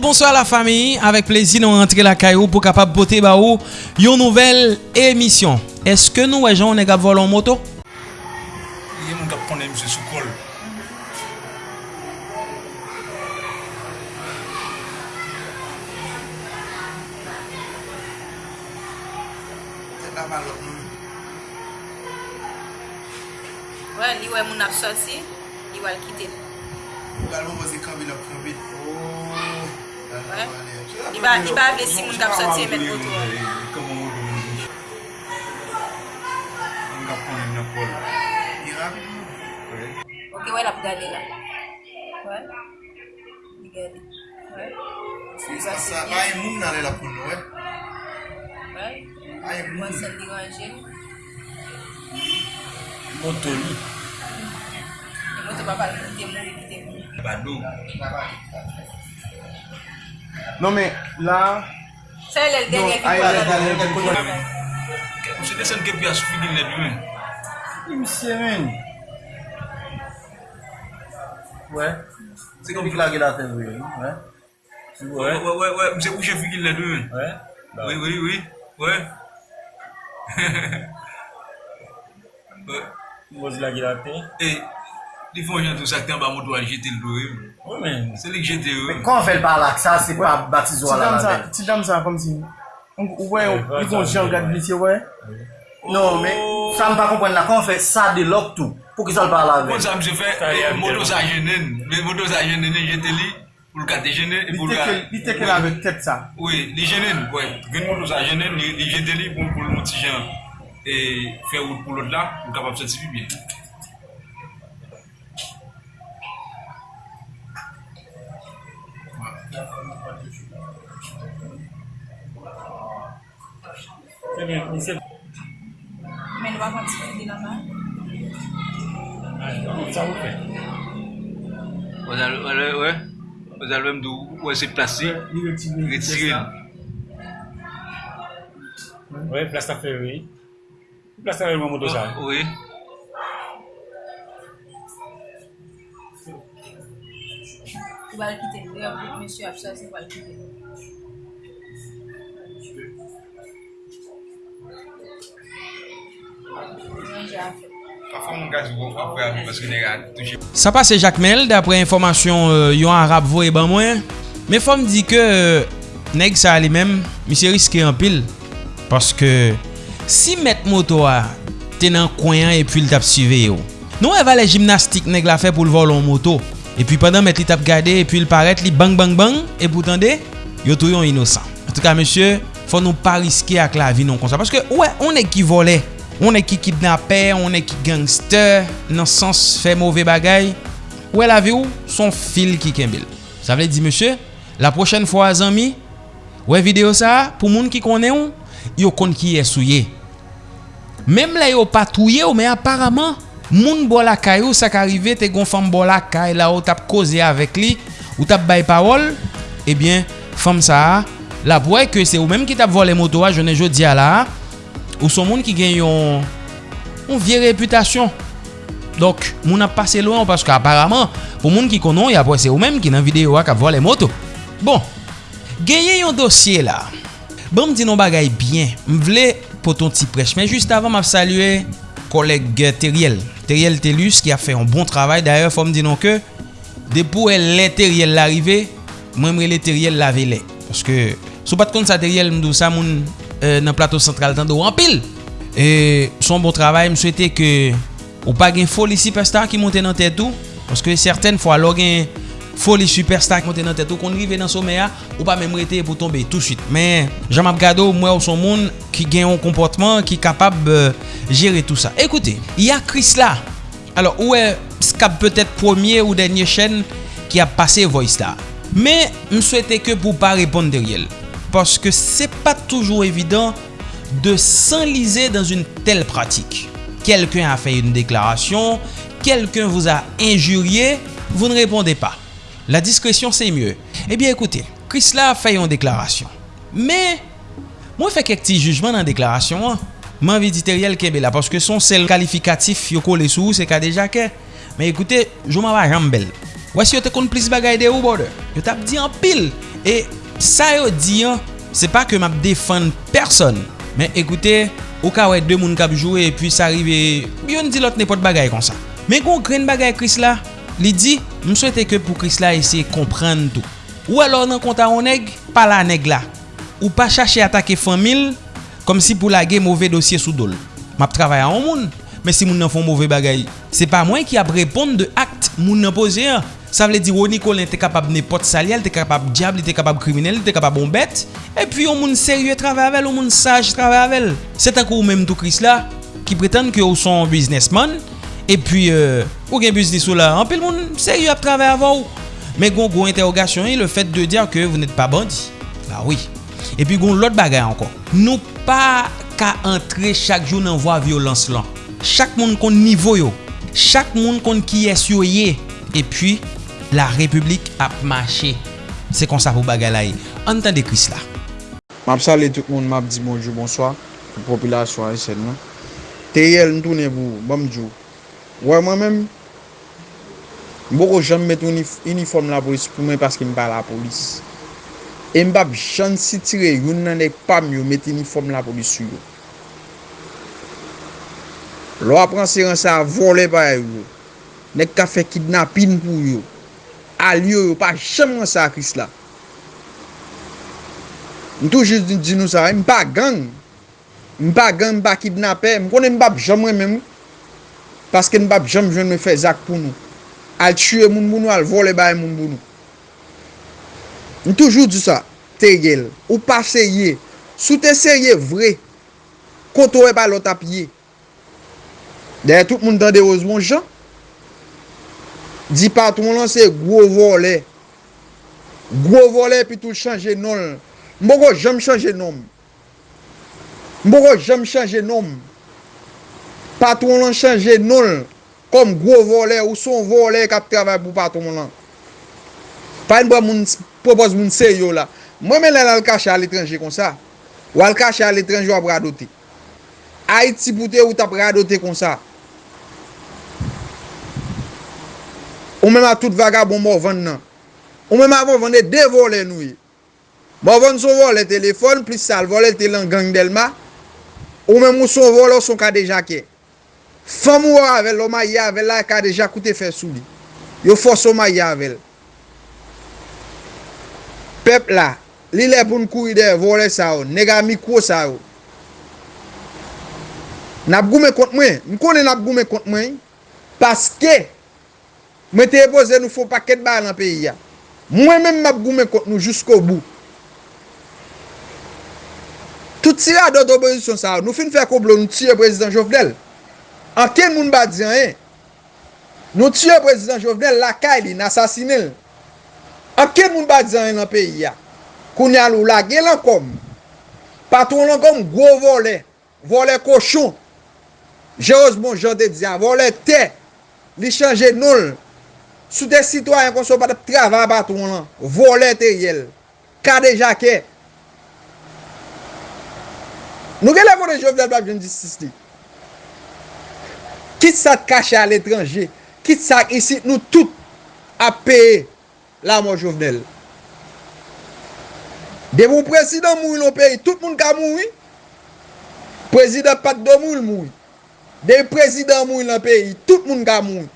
bonsoir la fami, avek plezi nou rentre la kayou pou kapap pote ba ou yon nouvel emisyon. Eske nou wejon ne gap volon moto? Ye moun kap pone mse sou kol. Se la malok moun. Wè, li wè moun ap soti, li wè l kite. Galon mwen se kambi la I ba avle si moun kap soti e met boto. Koman ou do moun di? Moun kap konen nan kol. Di rapi moun. Ok, wè la pou gade la. Wè? Di gade. Wè? Si sa sa, a yon moun nan lè la pou nou, wè? Wè? A yon moun. Mwen sel di ganje. Moto li. Moto pa pal kote moun. Badou. Badou. Non men, la... Se lèl denye ki kwa lèl. Aye lèl denye ki kwa lèl. Mse desen ke pi asou figil lèl men. Mse men. Wè. Se kon figil agè la ten wè. Wè. Wè wè wè. Mse ouche figil lèl men. Wè. Wè wè wè. Wè. Wè. Mose lèl agè la ten. E. Li fon jan tou sak ten ba moutou an jete l do yon. Ou men. Se li jete yon. Men kon fel pa lak sa, se pa batizo ala la den. Ti dam sa kom si. Ou we, li kon jan gade blitye we. Non men, sa m pa kompwen la kon fe sa de lok tou. Pou ki sol pa la den. Kon sa m se fe, moutou sa jenen. Moutou sa jenen e jete li. Pou l kate jenen. Li teke la vek tet sa. Oui, li jenen. Gen moutou sa jenen, li jete li pou l mouti jan. E fe ou pou l od la, ou kapap se ti pi bien. Sè mè, mè sè. Mè nou avan ti fèndi la man? A, nou sa ou fè. O zalwe mdou wè se plasi, retire. Wè, plasta fè wè. Plasta wè mwen mwoto sa. Wè. wale kite. Mwen ap mwen si ap sa se wale kite. Sa pa se Jacquemel Dapre informasyon euh, yon Arab vo e ban mwen Me fom di ke euh, Neg sa li men Mi se riske an pil Paske si met moto a Tenan kwenyan e pil tap sive yo Nou eva le jimnastik neg la fe pou l volon moto. E pi pandan met li tap gade, e pi l paret li bang bang bang, e pou tande, yo tou yon inosan. En tout ka, monsye, fò nou pa riske ak la vi non konsa. Paske, wè, ouais, on e ki vole, on e ki kidnapè, on e ki gangster, nan sens fè mauvais bagay, wè ouais, la vi ou, son fil ki kembil. Sa vle di, monsye, la prochen fwa zanmi, wè ouais, video sa, pou moun ki konen ou, yo kon ki esouye. Mem la yo patouye ou, men aparamant, Moun bo la kay ou sa ka rive te gon fam bo la kay la ou tap koze avek li ou tap bay parol, eh ebyen fam sa la pou e ke se ou menm ki tap vole moto a jone jo diya la ou son moun ki gen yon yon vie reputasyon. Donk moun ap pase loan paske aparaman pou moun ki konon ya pou se ou menm ki nan videyo a kap vole moto. Bon, genye yon dosye la. Bon m di nou bagay bien, m vle poton ti prech. Men just avan m ap salue koleg Teriel. Teriel Telus ki a fe yon bon travay. D'ailleurs, fòm dinon ke, depou el lè Teriel l'arive, mwen mre lè Teriel lave lè. Paske sou pat kon sa Teriel mdou sa moun euh, nan plato central tan do rampil. E son bon travay mswete ke ou pa gen fol isi pesta ki monte nan tètou. Paske certaine fwa lò gen foli superstar ki monte nan tèt ou kon rive nan somè a ou pa mèm rete pou tombe tout suite. Men, jan map gado mwen ou son moun ki gen yon komportman ki kapab euh, jere tout sa. Ekoute, y a Chris la. Alors, ou e skap peut-et premier ou denye chen ki ap pase voice la. Men, m souwete ke pou pa repon deryel. Paske se pa toujou evidant de s'enlize dans une telle pratique. Quelqu'un a fait une déclaration, quelqu'un vous a injurié, vous ne répondez pas. La diskresyon se mye. Ebyen, ekoute, Chris la fè yon deklarasyon. Me, mwen fè kek ti jujman nan deklarasyon an. Man viditeriyel kebe la, paske son sel kalifikatif yo kole sou, se ka deja ke. Me ekoute, jouman va rambel. Wese yo te kon plis bagay de ou bode. Yo tap di an pil. E sa yo di an, se pa ke map defan person. Men ekoute, ou ka wè de moun kap jowe, e puis sa rive, yon di lot ne pot bagay kon sa. Men kon kren bagay Chris la, Li di, m souwete ke pou Chris la esye komprenn tou. Ou alor nan konta ou neg, pa la neg la. Ou pa chache atake famil, kom si pou lage mouve dosye sou dol. Map travay an moun, men si moun nan fon mouve bagay. Se pa mwen ki ap repond de akt moun nan pose an. Sa vle di woni kolen te kapab ne pot salyal, te kapab diable, te kapab kriminel, te kapab bombet. E pi yon moun serye travay avel, yon moun saj travay avel. Se takou ou menm tou Chris la, ki pretende ki ou son businessman, E pi, euh, ou gen business ou la, anpil moun seri ap travè avan ou. Men gon gon interrogasyon e le fèt de diyan ke vous net pa bandi. Ba oui. E pi gon lot bagay ankon. Nou pa ka antre chak joun an vwa violans lan. Chak moun kon nivou yo. Chak moun kon ki es yo ye. E pi, la republik ap mache. Se kon sa pou bagay la e. Antan de kris la. Map sali tout moun map di bonjou, bonsoy. Popilasyon a esen nou. Te yel mtounen pou bomjou. Wè mwen mèm, mboko jan met uniform la polis pou mwen paske mba la polis. E mbap jan si tire yon nan ek pam yo met uniform la polis yo. Lo apren serense sa vole pa yo. Nek ka fe kidnapin pou yo. Al yo yo pa jem ren sa kris la. Mtou jis di nou sa, mpa gang. Mpa gang, mpa kidnapè. Mkone mbap jem ren men mwen. Paske n bab jom jwen me fe zak pou nou. Al tue moun moun nou, al vole bay moun moun nou. N toujou di sa, te gel, ou pa seye. Sou te seye vre, koto e ba lot ap ye. Deye tout moun dande oz moun jan. Di patron lan se gwo vole. Gwo vole pi tou chanje non. Mbogo jom chanje nom. Mbogo jom chanje nom. Patron lan chanje nol kom gwo vole ou son vole kap travay pou patron lan. Pa yon ba moun propos moun seryo la. Mwen men lè lal kache al etranje kon sa. Ou al kache al etranje wap radote. Haiti poute ou tap radote kon sa. Ou men ma tout vagabon mou vande nan. Ou men ma vande vande de vole nou ye. Mou vande son vole telefon, plis sal vole te lan gang delma. Ou men mou son vole ou son kade jake. Fam ou avèl, ou ma avèl, la ka deja koute fè sou li. Yo fòs ou ma avèl. Pep la, li lè pou nkou ide vore sa ou, oh. nega mi kou sa ou. Oh. Nap goume kont mwen, mkone nap goume kont mwen, paske, mwen te epose nou fò paket ba nan peyi ya. Mwen men map goumen kont nou jousko bou. Tout si la do do bezisyon sa ou, oh. nou fin fè koblon nou tiye prezident Jovdel. Anken moun ba diyan e. Nou tue prezident Jovenel lakay li, nasasinel. Anken moun ba diyan e nan peyi ya. Koun yal ou lage lankom. Patron lankom gwo vole. Vole koshon. Jeoz bon jande diyan. Vole te. Li chanje nol. Sou de sitwayen kon so pati trava patron lan. Vole te yel. Kade jake. Nou gen la vole Jovenel blab jen disistik. Kit sa te kache al etranje, kit sa isi nou tout ap peye la moun jovenel. De moun prezident moun nou peye, tout moun ka moun, prezident pat do moun moun. De prezident moun nou peye, tout moun ka bon, moun.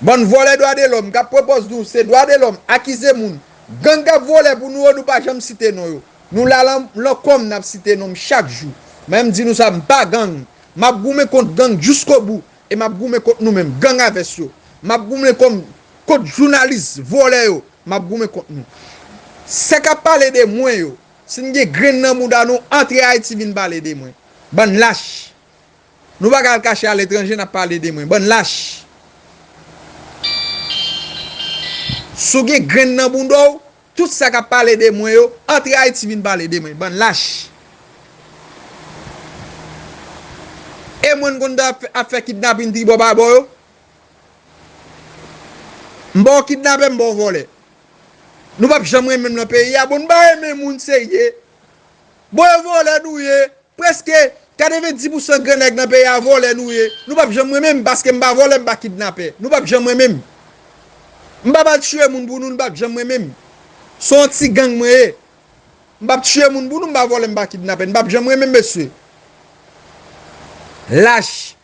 Bon vole doa de lom, ka propos nou, se doa de lom, akize moun. Gan ka vole pou nou ou nou pa jom site nou yo. Nou la lan, lo kom nap site nou m chak jou. Mem di nou sa m pa gang. map goume kont gang jusqu'au bout et map goume kont nous mêmes gang avec yo. Map goume comme kont journaliste volé yo map goume kont nous c'est qu'a parler de moi yo si nous grain nan mouda nous entre Haïti vinn parler de moi ban lâche nous pas le cacher à l'étranger n'a parler de moi ban lâche sou gen gren nan bundou, tout sa ka pale de mwen yo, antre Haiti vin pale de mwen, ban lache. E mwen kon da ap fe kidnap in tribo babo yo. Mbo kidnap e mbo vole. Nou pap jamre men nan peyi ya. Bon ba men moun se ye. Bo yo vole nou ye. Preske 90% grenek nan peyi ya vole nou ye. Nou pap jamre men baske mba vole mba kidnap e. Nou pap jamre men. Mba bat chwe moun bounou mba jamre men. Son ti gang mwe e. Mba bat chwe moun bounou mba vole mba kidnap e. Mba jamre men beswe. lâche.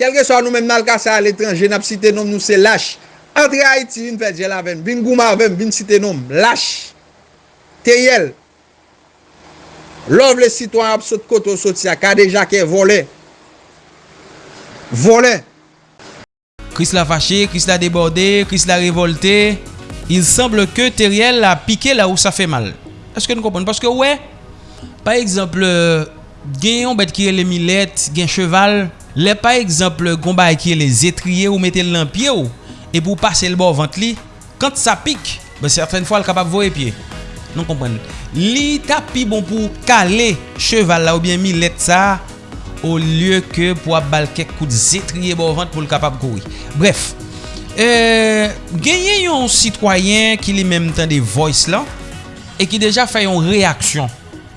Kelke so nou men nan kasa al etranje, nap site nom nou se lâche. Antre Haiti, vin fè djel avèm, vin gouma avèm, vin site nom, lâche. Teyel. Lov le sitwa ap sot koto sot siya, kade jake vole. Vole. Chris la fâché, Chris la débordé, Chris la révolté. Il semble que Teriel a piqué là où ça fait mal. Est-ce que nous comprenons Parce que ouais, par exemple... euh, gen yon bet ki rele milet, gen cheval, le pa eksemple gomba ki rele zetriye ou metel lan pie ou, e pou pase l bo vant li, kant sa pik, be serfen fwa l kapap vore pie. Non kompren. Li tapi bon pou kale cheval la ou bien milet sa, ou lye ke pou ap bal kek kout zetriye bo vant pou l kapap kouri. Bref, euh, e, genye yon sitwayen ki li menm tan de voice la, e ki deja fay yon reaksyon.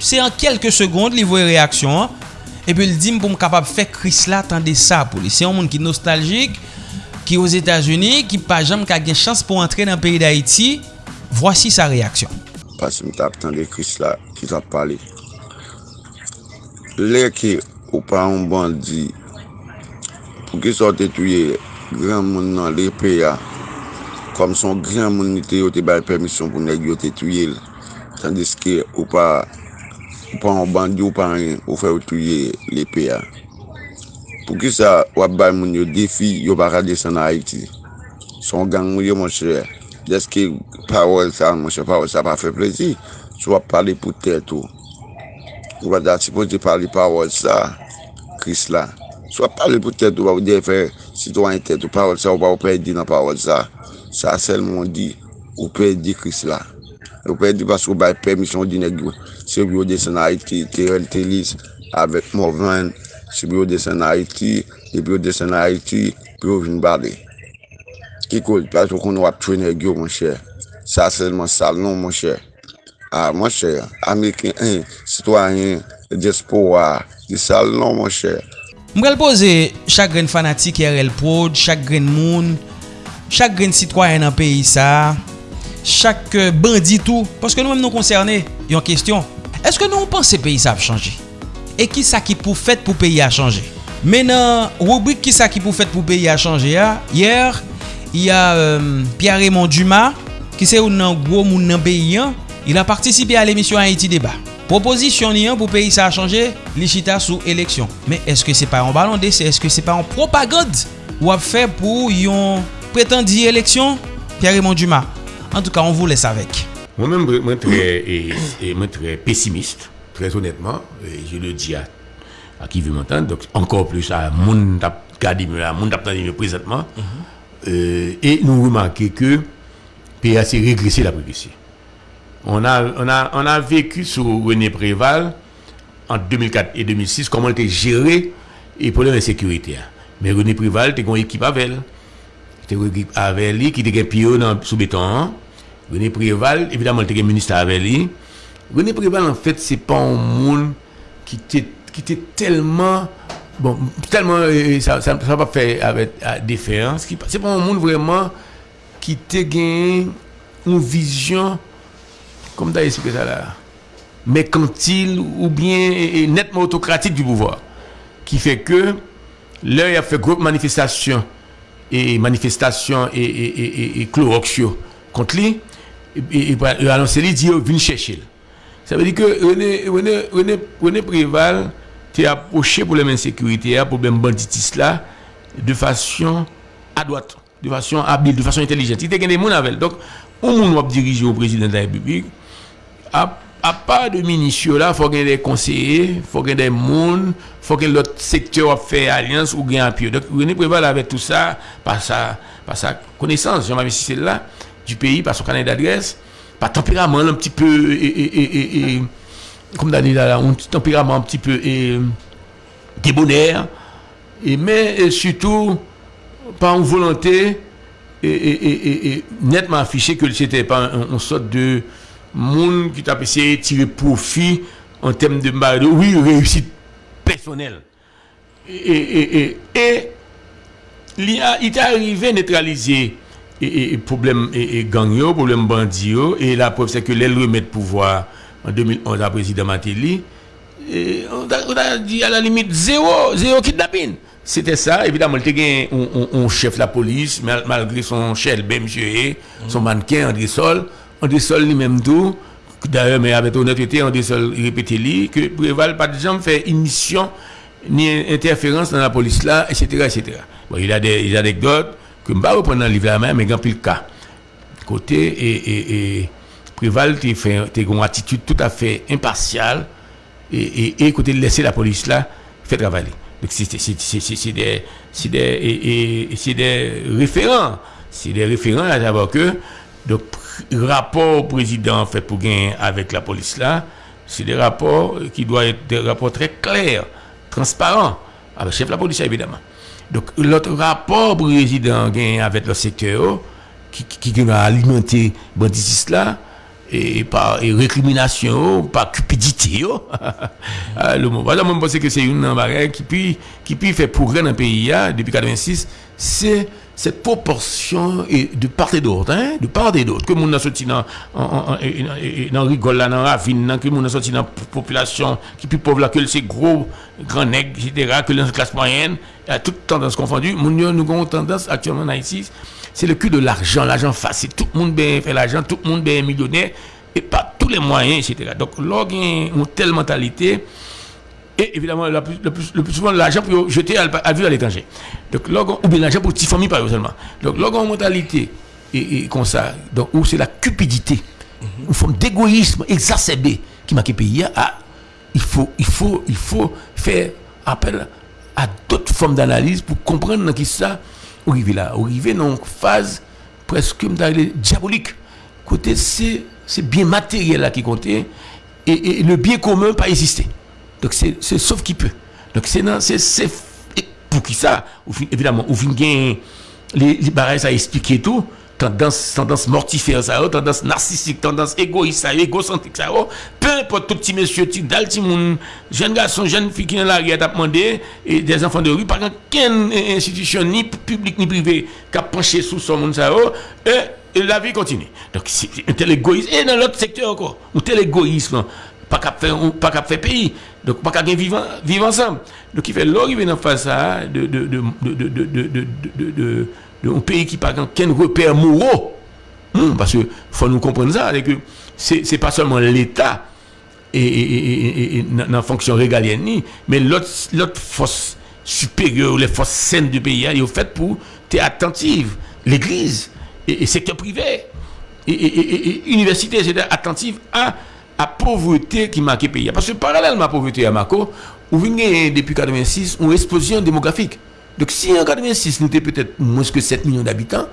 Se an kelke segonde li voye reaksyon an. E pi l di m pou m kapap fe kris la tan de sa pou li. Se yon moun ki nostaljik, ki os Etats-Unis, ki pa jam ka gen chans pou antre nan peyi d'Haïti. Vwasi sa reaksyon. Pasi m tap tan de kris la ki tap pale. Lè ki ou pa an bandi pou ki sote tuye gran moun nan le peya kom son gran moun nite yo te bay permisyon pou neg yo te tuye l. Tandis ki ou pa pa an bandi ou pa an ou fè ou touye le pe ya. Pou ki sa wap bay moun yo defi yo baka desen na Haiti. Son gang moun yo moun chè, Deske parol sa moun chè, parol sa pa fè plezi. Sou wap pale pou tèt ou. Ou wap da sipo di pale parol sa kris la. Sou wap pale pou tèt ou wap ou de defen sitwanyen tèt ou parol sa ou wap ou pe di nan parol sa. Sa sel moun di ou pe di kris la. Yo pe di paskou bay permisyon di neg yo. Se bi yo desen a iti, Terel Telis, avek Morvan, se bi yo desen a iti, se bi yo desen a iti, bi yo vin bade. Ki kouz, paskou kon wap twe neg yo, monshe. Sa selman salon, monshe. A, monshe, Ameriken, sitwanyen, despowa, di salon, monshe. Mbrel pose, chak gren fanatik Erel Prod, chak gren moun, chak gren sitwanyen an peyi sa, chak banditou, paske nou mèm nou konserne, yon kestyon, eske nou mpense peyi sa ap chanje? E ki sa ki pou fèt pou peyi a chanje? Men nan rubrik ki sa ki pou fèt pou peyi a chanje ya, yer, y a euh, Pierre-Raymond Dumas, ki se ou nan gwo moun nan peyi yan, il a participé à l'émission Haïti Débat. Proposisyon ni an pou peyi sa a chanje, li chita sou que c'est pas en ballon d'essai est-ce que c'est pas en propagande, ou wap fait pou yon pretendi élection Pierre-Raymond Dumas. En tout cas, on vous laisse avec. Moi-même, moi, et moi, très pessimiste, très honnêtement, et je le dis à, à qui veut m'entendre, donc encore plus à mon présentement, Euh, et nous remarquons que PA s'est régressé la progressé. On a, on, a, on a vécu sur René Préval en 2004 et 2006 comment était géré et problème de sécurité. Mais René Préval, était une équipe avec elle. C'était une équipe avec lui qui était un pion sous béton. René Préval, évidemment, il un ministre avec lui. René Préval, en fait, c'est pas un monde qui était, qui tellement. Bon, tellement. euh, ça ça va pas faire avec euh, déférence. qui- C'est pas un monde vraiment qui était gagné une vision, comme tu as expliqué ça là, mercantile ou bien nettement autocratique du pouvoir. Qui fait que, là, il a fait groupe manifestation et manifestation et, et, et, et, contre lui. Il a annoncé, il dit, venez chercher. Ça veut dire que René, René, René, René Préval t'es approché pour les insécurité, pour le banditisme là, de façon à droite, de façon habile, de façon intelligente. Il était des gens avec. Donc, on va diriger au président de la République. À, à part de ministres là, il faut qu'il y ait des conseillers, il faut qu'il y ait des monde, il faut que l'autre secteur fait alliance ou gagne appui. Donc, René Préval avec tout ça, par sa, par sa connaissance, Jean-Marie c'est là, du pays, par son carnet d'adresse, par tempérament un petit peu, et, et, et, comme là, un tempérament un petit peu débonnaire, et, mais surtout par une volonté et, et- et- et- et nettement affiché que c'était pas un- une sorte de monde qui t'a essayé de tirer profit en termes de, bah, oui, réussite personnelle. Et, et, et, et, il est arrivé à neutraliser et, et problème et, et gang yo, problème bandit yo, et la preuve c'est que les remettre pouvoir en 2011 à président Matéli, et on, a, on a dit à la limite zéro, zéro kidnapping. C'était ça, évidemment, il était un, un, chef de la police, mal- malgré son chef, ben monsieur, eh, son mannequin, André Sol. André Sol lui-même tout, d'ailleurs, mais avec honnêteté, André Sol répétait lui, que Préval, pas de jamais fait une mission, ni interférence dans la police là, etc., etc. Bon, il a des, des anecdotes que je ne vais pas reprendre le livre mais il y a plus le cas. Côté, et, et, Préval, tu une attitude tout à fait impartiale, et, et, côté de laisser la police là faire travailler. Donc c'est des référents, c'est des référents à savoir que donc rapport président fait pour gagner avec la police là, c'est des rapports qui doivent être des rapports très clairs, transparents avec le chef de la police évidemment. Donc l'autre rapport président gagne avec le secteur qui qui, qui a alimenté banditisme là et par et récrimination, par cupidité. yo. Ah. Voilà, moi, je pense que c'est une bagaille qui puis, qui puis fait progrès dans le pays là, depuis 86, c'est cette proportion de part et d'autre, hein, de part et d'autre, que a sorti dans, dans rigole dans ravine, que a sorti dans la population qui plus pauvre que c'est gros, grand nègre, etc., que la classe moyenne, à toute tendance confondue, nous avons tendance actuellement en Haïti, c'est le cul de l'argent, l'argent facile, tout le monde bien fait l'argent, tout le monde bien millionnaire, et pas tous les moyens, etc. Donc, a une telle mentalité, et évidemment, la plus- le, plus, le plus souvent, l'argent pour jeter à, à vivre à l'étranger. Donc, ou bien l'argent pour petite famille, par exemple seulement. Donc, une mentalité, et, et comme ça, donc, où c'est la cupidité, une forme d'égoïsme exacerbé qui marque le pays, ah, il faut, il faut, il faut faire appel à d'autres formes d'analyse pour comprendre dans qui ça, arriver là, arriver dans une phase presque diabolique. Côté, c'est, c'est bien matériel là qui comptait, et, et le bien commun pas exister. Donc c'est, sauf qui peut. Donc c'est, c'est, pour qui ça, évidemment, fin gain, les, les barrages ça expliquer tout, tendance, tendance mortifère ça, oh, tendance narcissique, tendance égoïste ça, égocentrique ça, oh. peu importe tout petit monsieur, petit moun, jeune garçon, jeune fille qui est là, qui a demandé, et des enfants de rue, par contre, aucune institution, ni publique ni privée, qui a penché sous son monde ça, oh, et, et la vie continue. Donc c'est un tel égoïsme, et dans l'autre secteur encore, un tel égoïsme, pas qu'à faire pays donc pas qu'à vivre ensemble donc il fait l'arrivée en face à de un pays qui n'a pas qu'un repère moraux parce que faut nous comprendre ça que c'est pas seulement l'état et dans fonction régalienne mais l'autre force supérieure les forces saines du pays ils ont fait pour être attentive l'église et, secteur privé et, université c'est attentive à à pauvreté qui marque le pays. Parce que parallèlement à pauvreté à Marco on vient depuis 86 une explosion démographique. Donc si en 86 nous étions peut-être moins que 7 millions d'habitants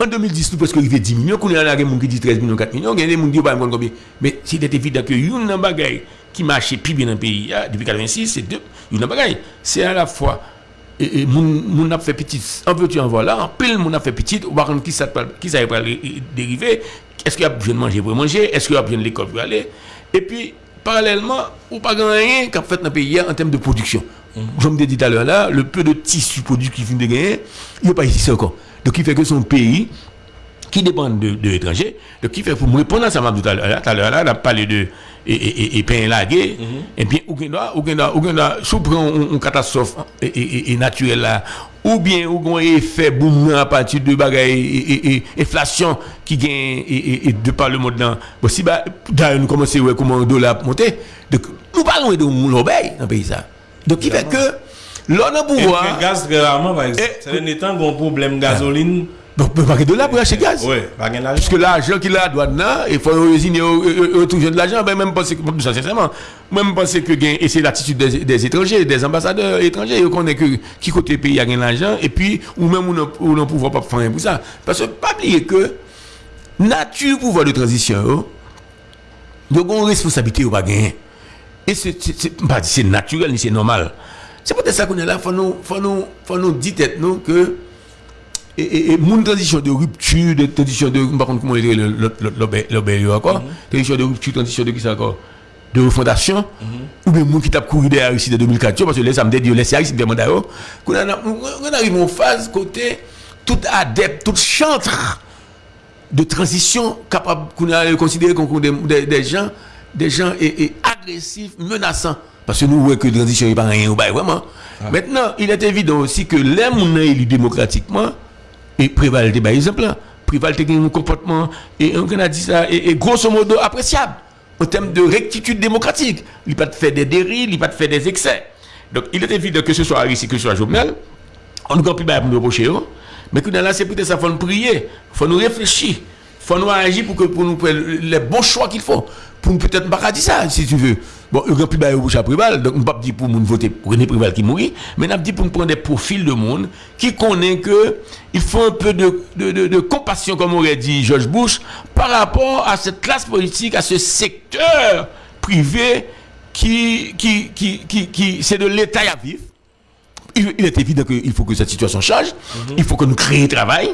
en 2010 nous presque arrivé 10 millions qu'on a des gens qui disent 13 millions 4 millions il y a des gens qui disent combien mais c'était évident que une bagaille qui marchait plus bien dans le pays hein, depuis 86 c'est deux une bagaille. C'est à la fois et, et moun a fait petit en veux-tu en voilà en pile moun a fait petit ou par contre qui ça qui ça va dériver est-ce qu'il y a besoin de manger pour manger? Est-ce qu'il y a besoin de l'école pour aller? Et puis parallèlement ou pas rien qu'a fait dans le pays en termes de production. Je me dit tout à l'heure là le peu de tissu produit qui vient de gagner il n'est pas ici encore. Donc il fait que son pays qui dépendent de, de l'étranger. Donc, qui fait pour me répondre à ça, tout à l'heure, là, on a parlé de et, et, et, pain lagué, et bien, bien, ou bien, sous prend une, catastrophe et naturelle là, ou bien, ou bien, effet boom à partir de bagaille et, et, inflation qui gagne et, de par le monde là. Bon, si, d'ailleurs, nous commençons à voir comment le dollar monter. Donc, nous parlons de l'obéi dans pays ça. Donc, qui fait que, l'on a pouvoir. le gaz, par exemple. C'est un état qu'on problème gasoline. Donc, on peut pas de là pour acheter gaz. Pas gain Parce l'argent. que l'argent qu'il a là, il faut résigner retrouver de l'argent, ben même penser que, sincèrement, même penser que et c'est l'attitude des, des étrangers, des ambassadeurs étrangers, ils connaissent que qui côté pays a gain l'argent, et puis, ou même on on ne pouvoir pas faire rien pour ça. Parce que, pas oublier que, nature pouvoir de transition, il y a une responsabilité ou pas gagner. Et c'est, naturel c'est normal. C'est peut-être ça qu'on est là, faut nous, faut nous, faut nous dire tête, nous, que, et, et, et mon transition de rupture, de transition de, par contre, comment on dit, le- le- le- l'obé- l'obé- encore, transition de rupture, transition de qui ça encore, de refondation, ou bien moun qui t'a couru derrière ici de 2004, parce que les samedis, Dieu laisse ici, demande à eux, qu'on a- on arrive en phase côté, tout adepte, tout chantre de transition capable qu'on a considéré comme des, des, des gens, des gens et, et agressifs, menaçants. Parce que nous voyons que la transition n'est pas rien, vraiment. Maintenant, il est évident aussi que les gens élus démocratiquement, et prévalent par exemple, là, prévalent un comportement, et on a dit ça, et, grosso modo appréciable en termes de rectitude démocratique. Il pas de faire des dérives, il pas de faire des excès. Donc, il est évident que ce soit Harris que ce soit Jovenel, on ne peut plus pour nous reprocher, hein. mais que dans c'est peut-être ça, faut nous prier, faut nous réfléchir, faut nous agir pour, que, pour nous faire les bons choix qu'il faut. Pour peut-être pas dire ça, si tu veux. Bon, il n'y a plus de bouche à Préval, donc on ne pas dire pour nous voter pour René Préval qui mourit, mais on a dit pour nous prendre des profils de monde qui connaissent que il faut un peu de, de, de, de compassion, comme aurait dit George Bush, par rapport à cette classe politique, à ce secteur privé qui, qui, qui, qui, qui c'est de l'État à vivre. Il, il est évident qu'il faut que cette situation change. Il faut que nous créions travail.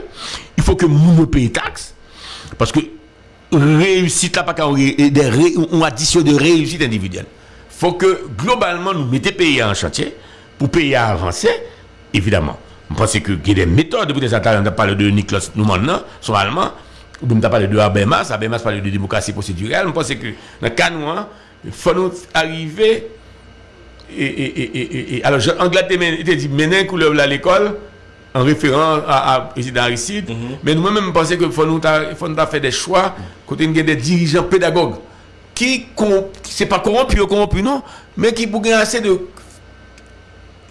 Il faut que nous payions taxes. Parce que réussite là, pas qu'à des addition de réussite individuelle. Il faut que globalement nous mettions pays en chantier pour payer à avancer, évidemment. Je pense qu'il y a des méthodes, ça, on a de Niklas Nouman, son allemand, ou on a parlé de Habermas, Habermas parle de démocratie procédurale. Je pense que dans le cas nous, hein, il faut nous arriver et, et, et, et, alors, Anglade il dit, mener couleur à l'école, en référant à, à président Aristide, mais nous-mêmes, pensons qu'il faut nous nous faire des choix, côté nous des dirigeants pédagogues, qui, c'est pas corrompu ou corrompu, non, mais qui pour assez de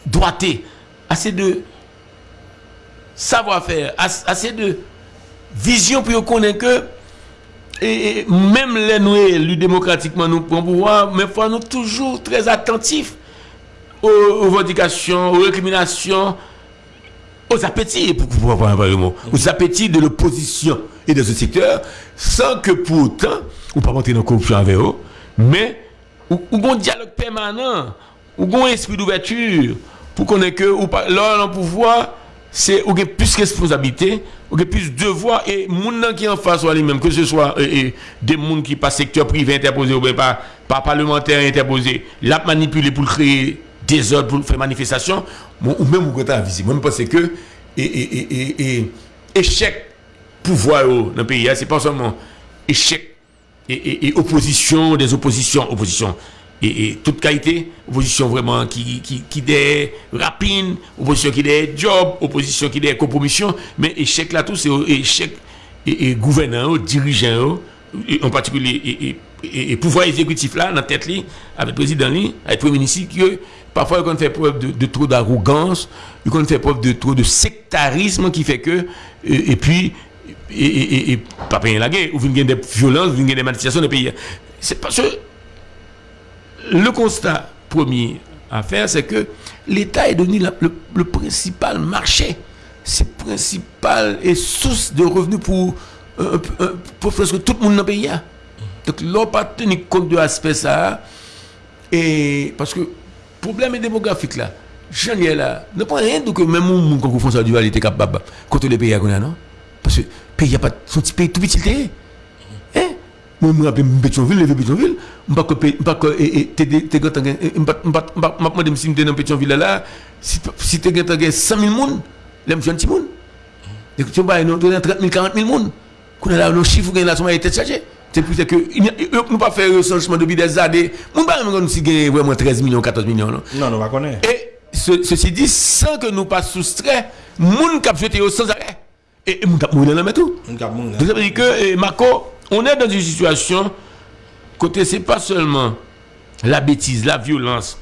droité, assez de savoir-faire, as- assez de vision pour connaître que et, même les nous élus démocratiquement nous prenons pouvoir, mais il faut nous toujours très attentifs aux, aux revendications, aux récriminations, aux appétits, pour vrai mot, aux appétits de l'opposition et de ce secteur, sans que pour autant, ou pas monter dans la corruption avec eux, mais ou, un dialogue permanent, ou un esprit d'ouverture, pour qu'on ait que, ou pas, le pouvoir, c'est ou plus responsabilité, ou plus devoir, et nan qui en face lui-même, que ce soit des moun qui par secteur privé interposé ou bien par, par parlementaire interposé, l'a manipulé pour créer des ordres, pour faire manifestation, ou même ou quand. Moi, je pense que et, et, et, échec pouvoir dans le pays, hein, c'est pas seulement échec et, opposition, des oppositions, opposition. Et, toute qualité, opposition vraiment qui, qui, qui des rapines, opposition qui des jobs, opposition qui des compromissions, mais échec là tout, c'est échec et, dirigeants, et en particulier et, pouvoir exécutif là, dans la tête avec le président avec le premier ministre, parfois ils fait preuve de, de trop d'arrogance, ils fait preuve de trop de sectarisme qui fait que, et, puis, et, et, pas payer la guerre, ou vous avez des violences, vous avez des manifestations le pays. C'est parce que le constat premier à faire, c'est que l'État est devenu le, principal marché, c'est principal et source de revenus pour, euh, presque tout le monde dans le pays. hein. Donc, l'on pas tenir compte de l'aspect ça. Et parce que problème démographique là. J'en ai là. Ne pas rien de que même mon quand font ça du était capable contre les pays qu'on a non Parce que pays a pas son petit pays tout petit. Hein Moi me rappelle Pétionville, levé Pétionville, je pas que pas que et t'es t'es quand on pas pas pas m'a demandé si m'était dans Pétionville là si si t'es quand 100 000 monde, là me jeune petit monde. Tu vas nous 30 000 40 000 monde. Qu'on a là nos chiffres qu'on là sont. C'est pour ça que a- nous pas faire recensement depuis des années. Nous pas même si gagne vraiment 13 millions 14 millions non? Non, on va connaître. Et ce- ceci dit, sans que nous pas soustrait, moun kap jeté au sans arrêt. Et moun kap mourir dans tout. Cap. Donc ça veut dire que, eh, Marco, on est dans une situation, côté, c'est pas seulement la bêtise, la violence,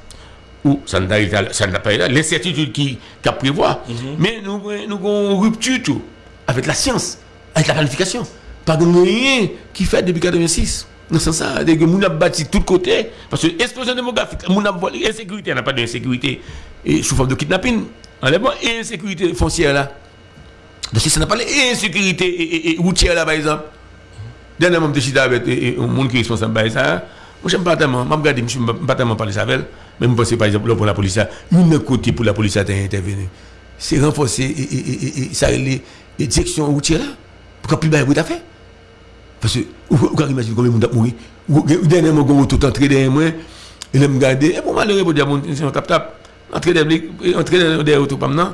ou ça n'a pas pas l'incertitude qui, qui prévoit, mais nous, nous avons une rupture tout, avec la science, avec la planification. Pas de rien qui fait depuis 86. Dans ce sens, ça, que nous avons bâti de tous côtés, parce que l'explosion démographique, nous avons insécurité, on n'a pas d'insécurité, sous forme de kidnapping, enlèvement et insécurité foncière là. Donc si ça n'a pas l'insécurité et, routière là par exemple, dernièrement je suis avec un monde qui est responsable de ça, moi j'aime pas tellement, je regarde, je ne pas tellement parler avec elle, mais je pense par exemple pour la police, une côté pour la police à intervenir, c'est renforcer et, et, et, et, les, les directions routières là, pour qu'on puisse faire tout à fait? Parce que, vous pouvez imaginer combien de monde a mouru. Ou- ou- Dernièrement, on tout entré derrière moi, il me regarder, et pour pour dire, bon, c'est un tap-tap, entrer derrière, auto, pas maintenant.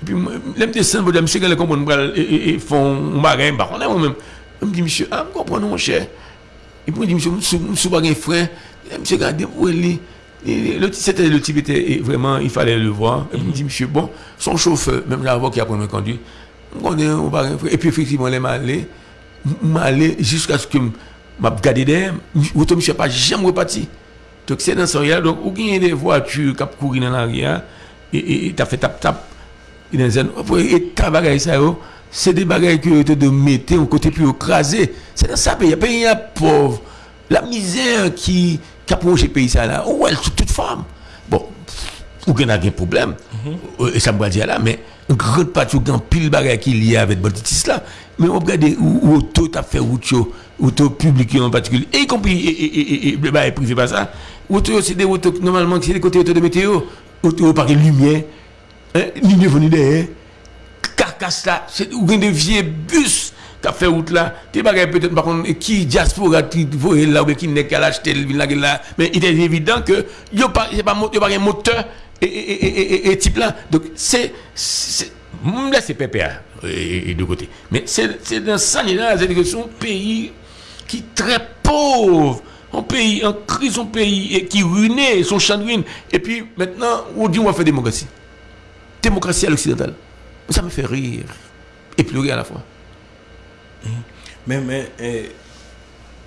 Et puis, moi, je descends, je quand comprendre, et, et, et font un bagage, par contre, moi-même. Je me dis, monsieur, ah, je comprends, mon cher. Et puis, je dis, monsieur, monsieur, monsieur, pas un frère. Regardez, où il est. Et le, c'était, le type était vraiment, il fallait le voir. Et puis, il me dit, monsieur, bon, son chauffeur, même là, qui a pris me conduire, je connais un bagage, frère. Et puis, effectivement, il m'a allé, m'a allé jusqu'à ce que m'a regardé derrière, auto monsieur pas jamais reparti. Donc, c'est dans ce là donc, y a des voitures qui courent dans l'arrière, et et t'as fait tap tap, et dans un, et ta bagaille ça, c'est des bagailles que tu de mettre au côté plus écrasé. C'est dans ça, pays, pays pauvre. La misère qui, qui a pays ça là, oh, elle, toute forme. Ou y a un problème, Euh, et ça me dire là, mais une grande partie, ou pile bagaille qui y a avec Boltitis là, mais on regarde où, où auto t'a fait route, yo, auto public en particulier, y compris, le bail privé pas ça, auto, c'est des autos, normalement, c'est des côtés de météo, auto par lumière, hein, lumière venue derrière, carcasse là, c'est ou bien des vieux bus qui a fait route là, des bagages peut-être par contre qui diaspora qui voyait là ou qui n'est qu'à l'acheter là, mais il est évident que yo pas c'est pas pas un moteur et, et, et, et, type là. Donc c'est c'est là c'est PPA et, et de côté. Mais c'est dans ça là, c'est son pays qui est très pauvre un pays en crise, un pays et qui ruiné, son champ de ruine. Et puis maintenant, on dit on va faire démocratie. Démocratie à l'occidental. Ça me fait rire et pleurer à la fois. Men, men, eh,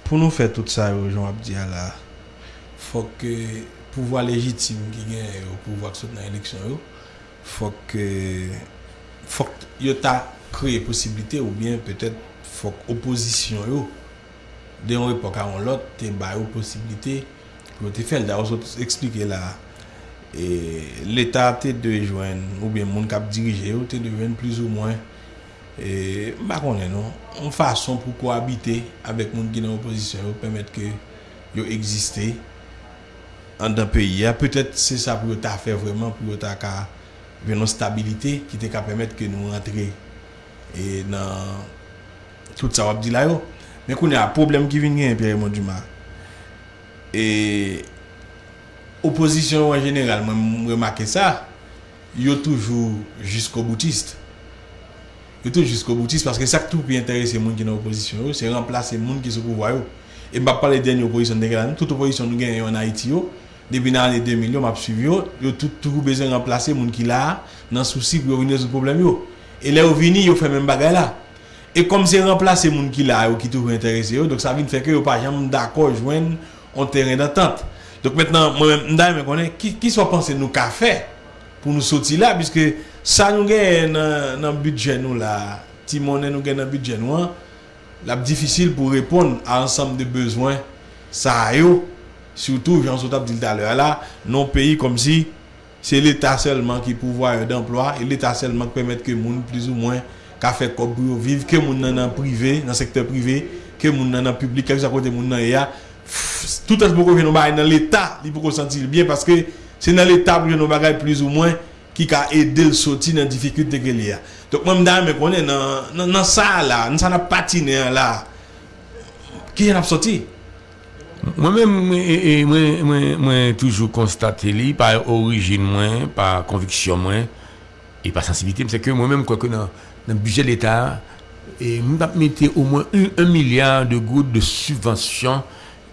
pou nou fè tout sa yo, joun ap diya la, fòk eh, pouvoi legitime ki gen yo, pouvoi ak sot nan eleksyon yo, fòk eh, fòk yo ta kreye posibilite ou bien petèt fòk oposisyon yo, de yon epok a yon lot, te bayo posibilite pou te fèl. Da yo sot eksplike la, l'Etat te dejwen, ou bien moun kap dirije yo, te dejwen plus ou mwen E mba konen nou, an fason pou kohabite avèk moun ki nan oposisyon yo pèmèt ke yo egziste an dan peyi ya. Petèt se sa pou yo ta fè vreman, pou yo ta ka venon stabilite ki te ka pèmèt ke nou rentre e nan tout sa wap di la yo. Men konen a problem ki vin gen Pierre Monduma. E oposisyon yo an general, mwen mwen remake sa, yo toujou jisko boutiste. Yotou jiskou boutist, paske sak tou pi interese moun ki nan oposisyon yo, se remplase moun ki sou pouvoy yo. E mbap pale denye oposisyon deke la nou, tout oposisyon nou gen yo an Haiti yo, debi nan ane 2 milyon map suiv yo, yo tout tou bezen remplase moun ki la, nan souci pou yo vini sou problem yo. E le yo vini, yo fè men bagay la. E kom se remplase moun ki la yo ki tou pi interese yo, dok sa vin feke yo pa jam dako jwen an teren d'entente. Dok metnan, mwen mda yon mwen konen, ki, ki so panse nou ka fe pou nou soti la, biske... Sa nou gen nan, nan budget nou la, ti mounen nou gen nan budget nou an, la p difisil pou repon a ansam de bezwen sa a yo. Soutou, jan sou tap dil taler la, non peyi kom si, se l'Etat selman ki pouvoye d'emploi, e l'Etat selman ki pemet ke moun plus ou mwen ka fek kop pou yo viv, ke moun nan nan privé, nan sektor privé, ke moun nan nan publik, ke sa kote moun nan ya, tout as pou kon jen nou bagay nan l'Etat, li pou kon sentil bien, paske se nan l'Etat pou jen nou bagay plus ou mwen, ki ka edel soti nan difikilte ke li ya. Dok mwen mda mwen konen nan, nan, nan sa la, nan sa nan patine la, ki yon ap soti? Mwen mwen mwen mwen toujou konstate li, pa orijin mwen, pa konviksyon mwen, e pa sensibilite mwen, se ke mwen mwen mwen kwa konen nan budget l'Etat, e mwen ap mette au mwen 1 milyard de gout de subvensyon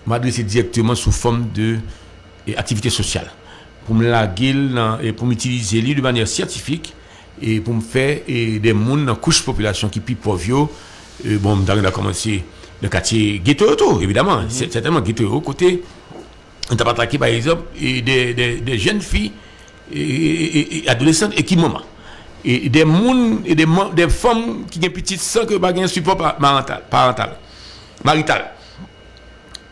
mwen adrese direktman sou form de aktivite sosyal. Pour me laguer et pour m'utiliser lui de manière scientifique et pour me faire des mondes dans couche population qui plus pauvre. Bon, on a commencé le quartier ghetto évidemment. Mm -hmm. C'est certainement ghetto au côté. On t'a attaqué par exemple des, des, des, jeunes filles et, adolescentes et qui maman. Et des moun, et des, des femmes qui ont petite sans que pas un support parental, parental, marital.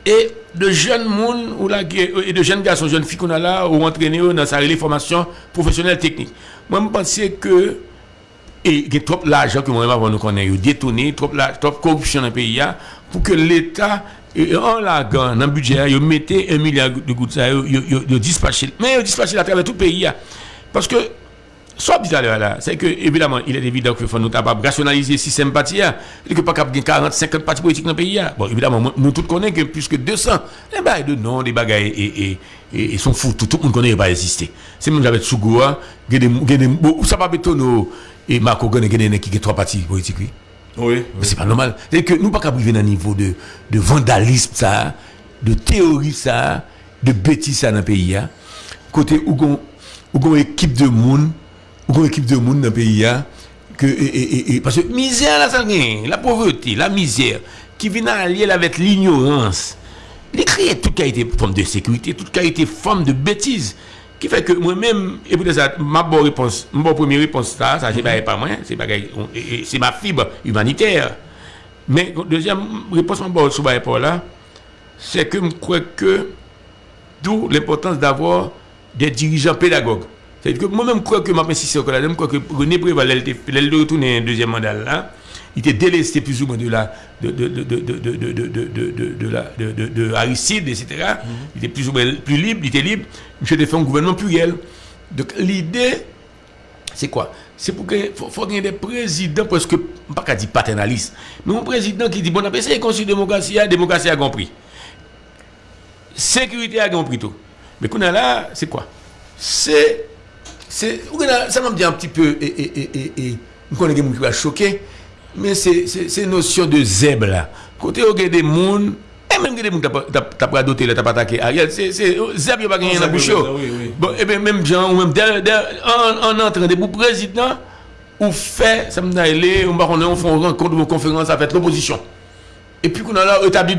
Et de jeunes moun ou la, et de jeunes garçons, jeunes filles qu'on a là, ou entraîné dans sa formation professionnelle technique. Moi, je pense que et il y a trop l'argent que moi-même nous connaît, détourné, trop, trop corruption dans le pays, pour que l'État, en la dans le budget, il mettait un milliard de gouttes, il dispatché, mais il dispatché à travers tout le pays. Parce que Soit dit à l'heure là, c'est que évidemment, il est évident faut nous capables de rationaliser le système parti et que pas capable de 40, 50 partis politiques dans le pays. là. Bon, évidemment, nous- tous connaissons que plus que 200, les bagailles de nom, des bagailles et, et, sont fous, tout, tout le monde connaît, va exister. C'est même avec Sougoua, bon, ça va bétonner et Marco Gane, qui trois partis politiques. oui. Mais c'est pas normal. C'est que nous pas arriver dans un niveau de, de vandalisme ça, de théorie ça, de bêtises ça dans le pays hein. Côté où gon équipe de monde, où gon équipe de monde dans le pays hein, que et, et- et- parce que misère la pauvreté, la misère qui vient allier avec l'ignorance. Les créer toute qualité forme de sécurité, toute qualité forme de bêtise qui fait que moi-même et pour ça ma bonne réponse, ma bonne première réponse ça, ça c'est pas moi, c'est ma fibre humanitaire. Mais deuxième réponse mon bon sur rapport là, c'est que je crois que d'où l'importance d'avoir des dirigeants pédagogues. C'est-à-dire que moi-même, quoi que m'insiste au Canada, quoi que René Préval, elle retourné un deuxième mandat là, il était délesté plus ou moins de la de Aristide, etc. Il était plus ou moins plus libre, il était libre. Monsieur a fait un gouvernement pluriel. Donc l'idée, c'est quoi C'est pour qu'il faut, qu'il y ait des présidents, parce que, pas qu'à dire paternaliste, mais un président qui dit, bon, on a essayé de démocratie, la démocratie a compris. Sécurité a compris tout. Mais qu'on a là, c'est quoi C'est c'est ça m'a dit un petit peu et et et et, on des gens qui va choquer mais c'est c'est notion de zèbre là. Côté au des monde et même que des monde t'as pas- doté là t'as pas attaqué Ariel c'est c'est zèbre il pas gagner dans la bouche. Oui. Bon, et bien même gens, ou même en, en entrant pour président, ou fait, ça me dit, on va on fait une rencontre une conférence avec l'opposition. Et puis qu'on a là établi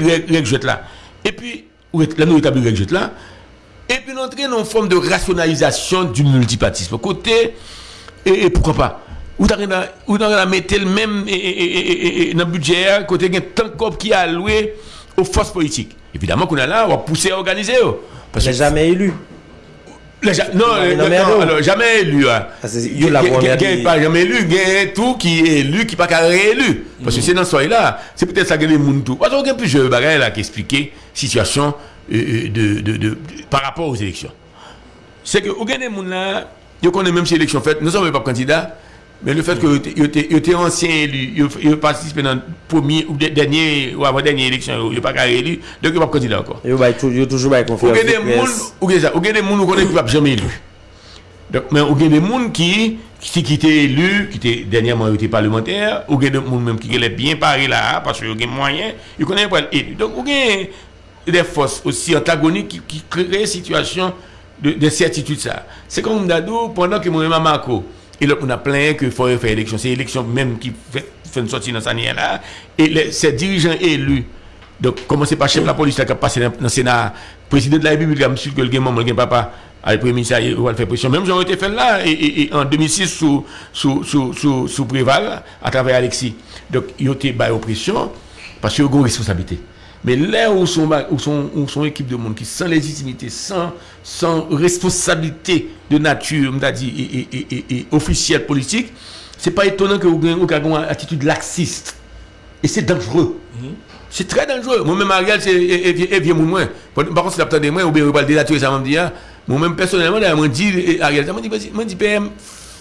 jette là. Et puis, là nous établi jette là. Et puis nous entrer dans une forme de rationalisation du multipartisme. Côté, et, et pourquoi pas? Ou rien à mettre le même dans le budget, hein, côté il y a tant corps qui est alloué aux forces politiques. Évidemment qu'on a là, on va pousser à organiser. oh. Parce J'ai jamais élu. les ja- non, Non, non, non, alors- jamais élu. Hein. Ah, la qui- pas jamais élu, il y a tout qui est élu, qui n'est pas réélu. Parce que c'est dans ce soir-là, c'est peut-être ça que les gens tout. Parce qu'il y a plusieurs bagages là qui expliquent situation euh, euh, de, de, de, de- par rapport aux élections. C'est que, au des gens là, ils connaissent même si l'élection faite, nous sommes pas candidats, mais le fait que ils étaient anciens élus, ils participent dans premier ou de- dernier ou avant-dernière élection, ils n'ont pas réélu, donc ils ne sont pas candidats encore. Yo yo toujours Ou confiance. gen des moun, ou ça, ou gen des ou konnen qui va jamais élu. Donc, mais ou gen des moun qui, qui, étaient élus, qui étaient dernièrement été parlementaires, ou des même qui étaient bien parés là, parce qu'ils ont des moyens, ils connaissent pas élu. Donc, ou des forces aussi antagoniques qui, créent une situation de. C'est comme Mdadou, pendant que à Marco, et là, on a plein que faut faire élection. C'est l'élection même qui fait, une sortie dans sa là. Et ces dirigeants élus, donc, commencez par chef de la police là, qui a passé dans dans le Sénat, président de la République, suis que le gamin, le papa, le premier ministre, il va faire pression. Même j'aurais été fait là, et, et- et en 2006, sous, sous, sous, sous, sous Préval, à travers Alexis. Donc, il a été bas pression, parce qu'il y a une responsabilité. Mais là où sont, où sont, où sont équipe de monde qui sans légitimité, sans, sans responsabilité de nature, on a dit, et, et, et, et- officielle politique, c'est pas étonnant que vous ayez une attitude laxiste. Et c'est dangereux. C'est très dangereux. Moi-même, Ariel, c'est vieux moins. Par contre, si l'attendez moi, ou bien vous parlez dénaturer ça, m'a dit, moi-même, personnellement, m'a dit, Ariel, ça m'a dit, dit, PM,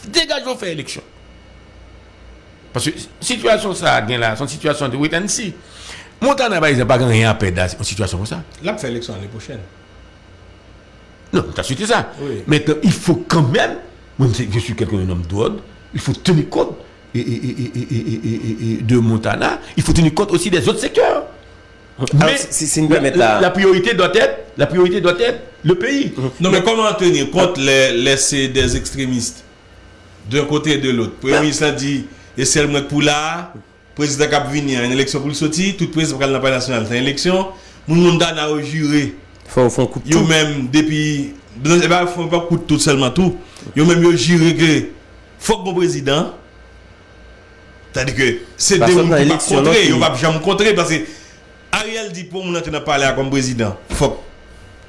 dégageons faire élection. Parce que situation ça, là, son situation de wait and see. Montana, par exemple, pas rien à perdre dans une situation comme ça. Là, faire l'élection l'année prochaine. Non, tu as suivi ça. Oui. Maintenant, il faut quand même, je suis quelqu'un d'un homme d'ordre, il faut tenir compte et, et- et- et- et- et- et- et de Montana, il faut tenir compte aussi des autres secteurs. Mais si- si nous la, la- là- la priorité doit être, la priorité doit être le pays. Non, mais comment tenir compte les, des extrémistes d'un côté et de l'autre? Le Premier ministre a dit, et c'est le pour là, président qui venu à une élection pour le sortir, tout président qui n'a pas national, c'est une élection. Mon monde a juré. Faut font coup tout. même depuis ils ne font pas coup de tout seulement tout. Ils même yo juré que faut que mon président c'est-à-dire que c'est des gens qui vont contrer, ils vont jamais contrer parce que Ariel dit pour mon n'a parlé comme président. Faut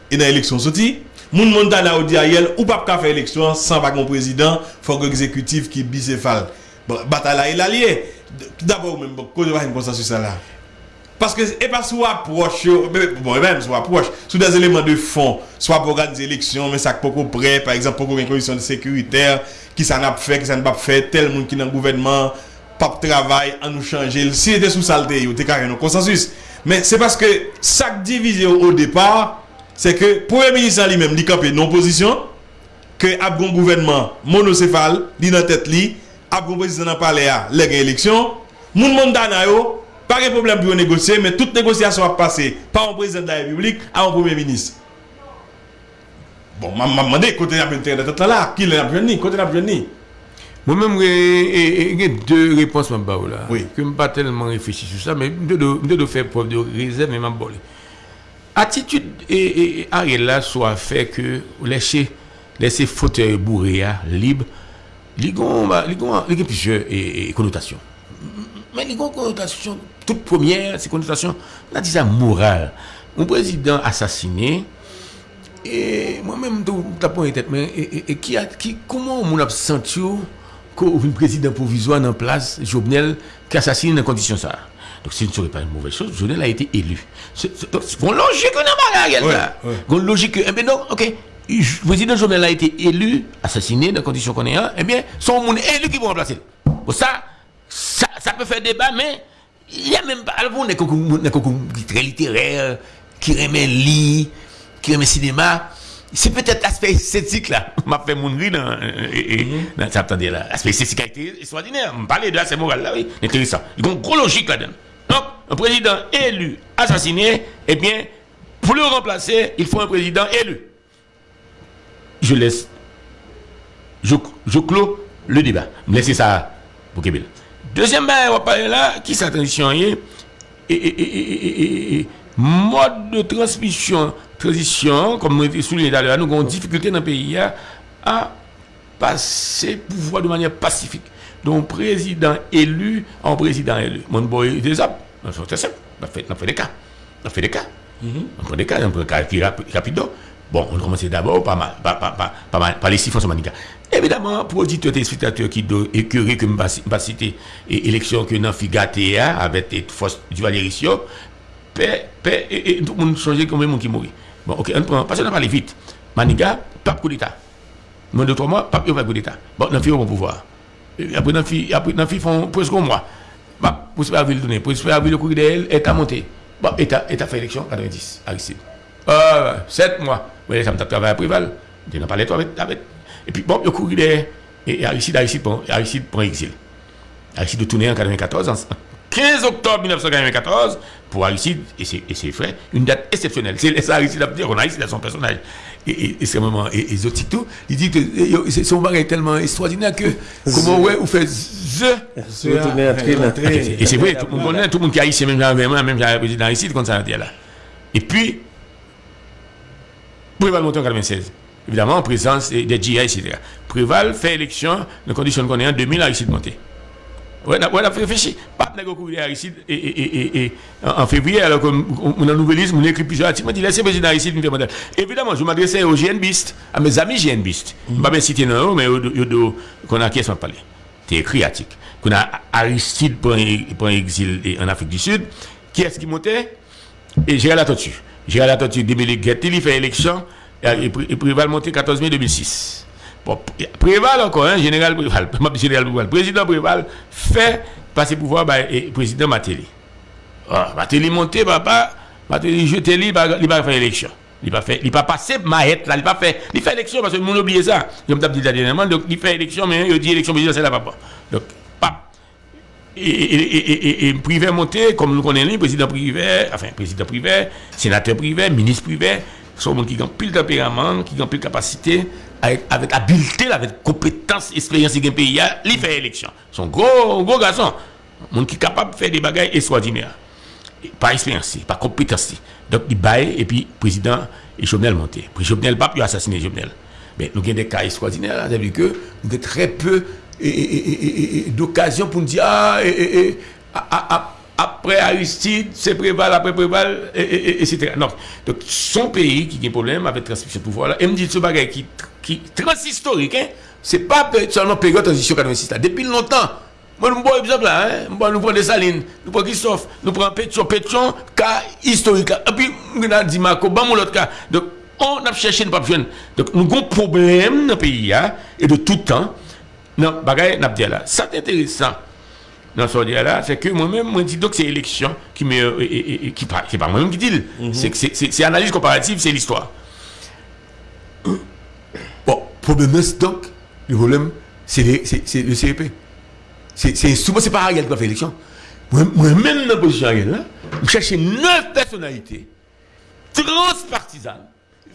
et dans l'élection sortie Moun monde là dit Ariel ou pas faire élection sans pas président, faut que l'exécutif qui bicéphale. Bataille est allié. d'abord même quand il y a une consensus là. Parce que et pas sous approche bon même sous approche. Sous des éléments de fond. Soit pour organiser élection mais ça beaucoup près par exemple pour une condition de sécuritaire qui ça n'a pas fait qui ça n'a pas fait tel monde qui dans le gouvernement pas travail à nous changer. Si était sous saleté il était carrément consensus. Mais c'est parce que ça divisé au départ c'est que premier ministre lui-même dit camper non position que abgon gouvernement monocéphale dit dans tête lui ap gon posisyon nan pale a, le gen eleksyon, moun moun dana yo, pa gen problem pou yo negosye, men tout negosyasyon ap pase pa an prezident da republik, a an premier ministre. Bon, man mande, kote n ap yon teren de tot la la, ki le ap kote ap. Mwen mwen mwen gen de repons mwen ba ou la. Oui. Ke mwen pa telman refeshi sou sa, men mwen de do fè preuve de rezèv men mwen bole. Atitude e a re la so a fè ke lèche lèche fote bourre ya, libre, li gon, li gon, li gen pise konotasyon. Men li gon konotasyon, tout première, se konotasyon, la disa moral. Mwen prezident asasiné, e mwen mwen mwen tapon etet, men, e ki, ki, kouman moun ap sentyo ko un prezident provisoire nan plas, Jovenel, ki asasine nan kondisyon sa. Donc, ce ne serait pas une mauvaise chose, Jovenel a été élu. Donc, gon logique nan bagay, gon logique, eh ben non, ok, président Jovenel a été élu, assassiné dans conditions qu'on est un, eh bien, son moun élu qui vont remplacer. Bon, ça, ça, ça peut faire débat, mais il y a même pas, alors, qui très littéraire, qui remet lit, qui remet cinéma, c'est peut-être l'aspect esthétique là, m'a fait mon rire dans, dans ça, attendez là, l'aspect esthétique a été extraordinaire, on parlait de l'aspect moral là, oui, intéressant. Il y a une gros logique là-dedans. Donc, un président élu, assassiné, eh bien, pour le remplacer, il faut un président élu. Je laisse, je, je clôt le débat. Laissez ça pour Kébel. Deuxième, on va parler là, qui sa transition est, et, et, et, et, mode de transmission, transition, comme avons souligné tout à l'heure, nous avons une difficulté dans le pays à passer pouvoir de manière pacifique. Donc, président élu en président élu. Mon boy, c'est simple. On fait, fait des cas. On fait des cas. On prend des cas, on prend des cas qui rapides. Bon, on commence d'abord par, par, par, par, par, les sur Manica. Évidemment, pour auditeurs et spectateurs qui doivent écœurer que je ne citer élection que dans Figaté avec les forces du Valéry Sio, et tout le monde change comme monde qui mourit. Bon, ok, on prend, parce qu'on a parlé vite. Manica, pas coup d'État. Moins de trois mois, pas de coup d'État. Bon, dans le bon pouvoir. Après, dans font presque un mois. Bah, pour se faire ville donner, pour faire ville le courrier d'elle, État monté. Bon, État, État fait élection 90, Aristide. Euh, 7 mois. Oui, ça me travaillé à Préval. Je n'ai pas parlé avec, avec. Et puis, bon, le courrier et Aristide, Aristide, Aristide prend exil. Aristide de tourner en 94, en 15 octobre 1994, pour Aristide et ses, et ses frères, une date exceptionnelle. C'est ça, Aristide a dit, on a Aristide à son personnage et, extrêmement exotique tout. Il dit que son bagage est tellement extraordinaire que, comment ouais, vous faites the. Et c'est vrai, tout le monde connaît, tout le monde qui a ici, même j'avais même j'avais président Aristide, comme ça, là. Et puis, Préval monte en 96. Évidemment, en présence des GIA, etc. Préval fait élection, dans conditions qu'on est en 2000, Aristide monté. Ouais, on a réfléchi. Pas de courir Aristide et, en février, alors qu'on a nouvelisme, on écrit plusieurs articles, on dit laissez président Aristide Évidemment, je m'adressais aux GNBistes, à mes amis GNBistes. Je ne vais pas citer non, mais qu'on a qui sont parlé. C'est écrit article. Qu'on a Aristide pour un exil en Afrique du Sud. Qui est-ce qui montait? Et Gérald Atotu. Gérald Atotu, Débélé Guetti, il fait élection, et Préval monté 14 mai 2006. Bon, Préval encore, hein, général Préval, général Préval, président Préval fait passer pouvoir par le président Matéli. Ah, Matéli monté, papa, Matéli jeté, il va faire élection. Il va faire, il va passer là, il va faire, il fait élection parce que monde oublié ça. Je me dit dernièrement, donc il fait élection, mais il dit élection présidentielle là, papa. Pas. Et, et, et, et, privé monté, comme nous connaissons, président privé, enfin, président privé, sénateur privé, ministre privé, sont gens qui ont pile tempérament, qui ont pile capacité, avec, avec habileté, avec compétence, expérience le pays, il fait élection. Son gros, gros garçon. Monde qui est capable de faire des bagages extraordinaires. Pas expérience, pas compétence. Donc il baille et puis président et Jovenel monté. Puis Jovenel pas pu assassiner Jovenel. Mais nous avons des cas extraordinaires, c'est-à-dire que nous avons très peu d'occasion pour nous dire ah, après Aristide, c'est Préval, après Préval, etc. Donc, son pays qui a un problème avec transmission de pouvoir, là, et me dit ce bagage qui, qui transhistorique, hein, c'est pas seulement période transition 86 là. Depuis longtemps, Moi, nous prenons exemple là, hein. Nous prenons Salines, nous prenons Christophe, nous prenons Pétion, Pétion, cas historique. Et puis, nous avons dit Marco, bon, mon cas. Donc, on a cherché, nous pas. Donc, nous avons un problème dans le pays, hein, et de tout temps. Non, bagaille, n'a dit là. Ça, c'est intéressant. Dans ce dire là, c'est que moi-même, moi, je dis donc c'est l'élection qui me, et- et- qui pas, c'est pas moi-même qui dis. C'est que c'est- c'est analyse comparative, c'est l'histoire. Bon, problème donc, le problème, c'est le CEP. C'est souvent, c'est pas Ariel qui va faire l'élection. Moi- Moi-même, dans la position Ariel, là, je cherche neuf personnalités transpartisanes,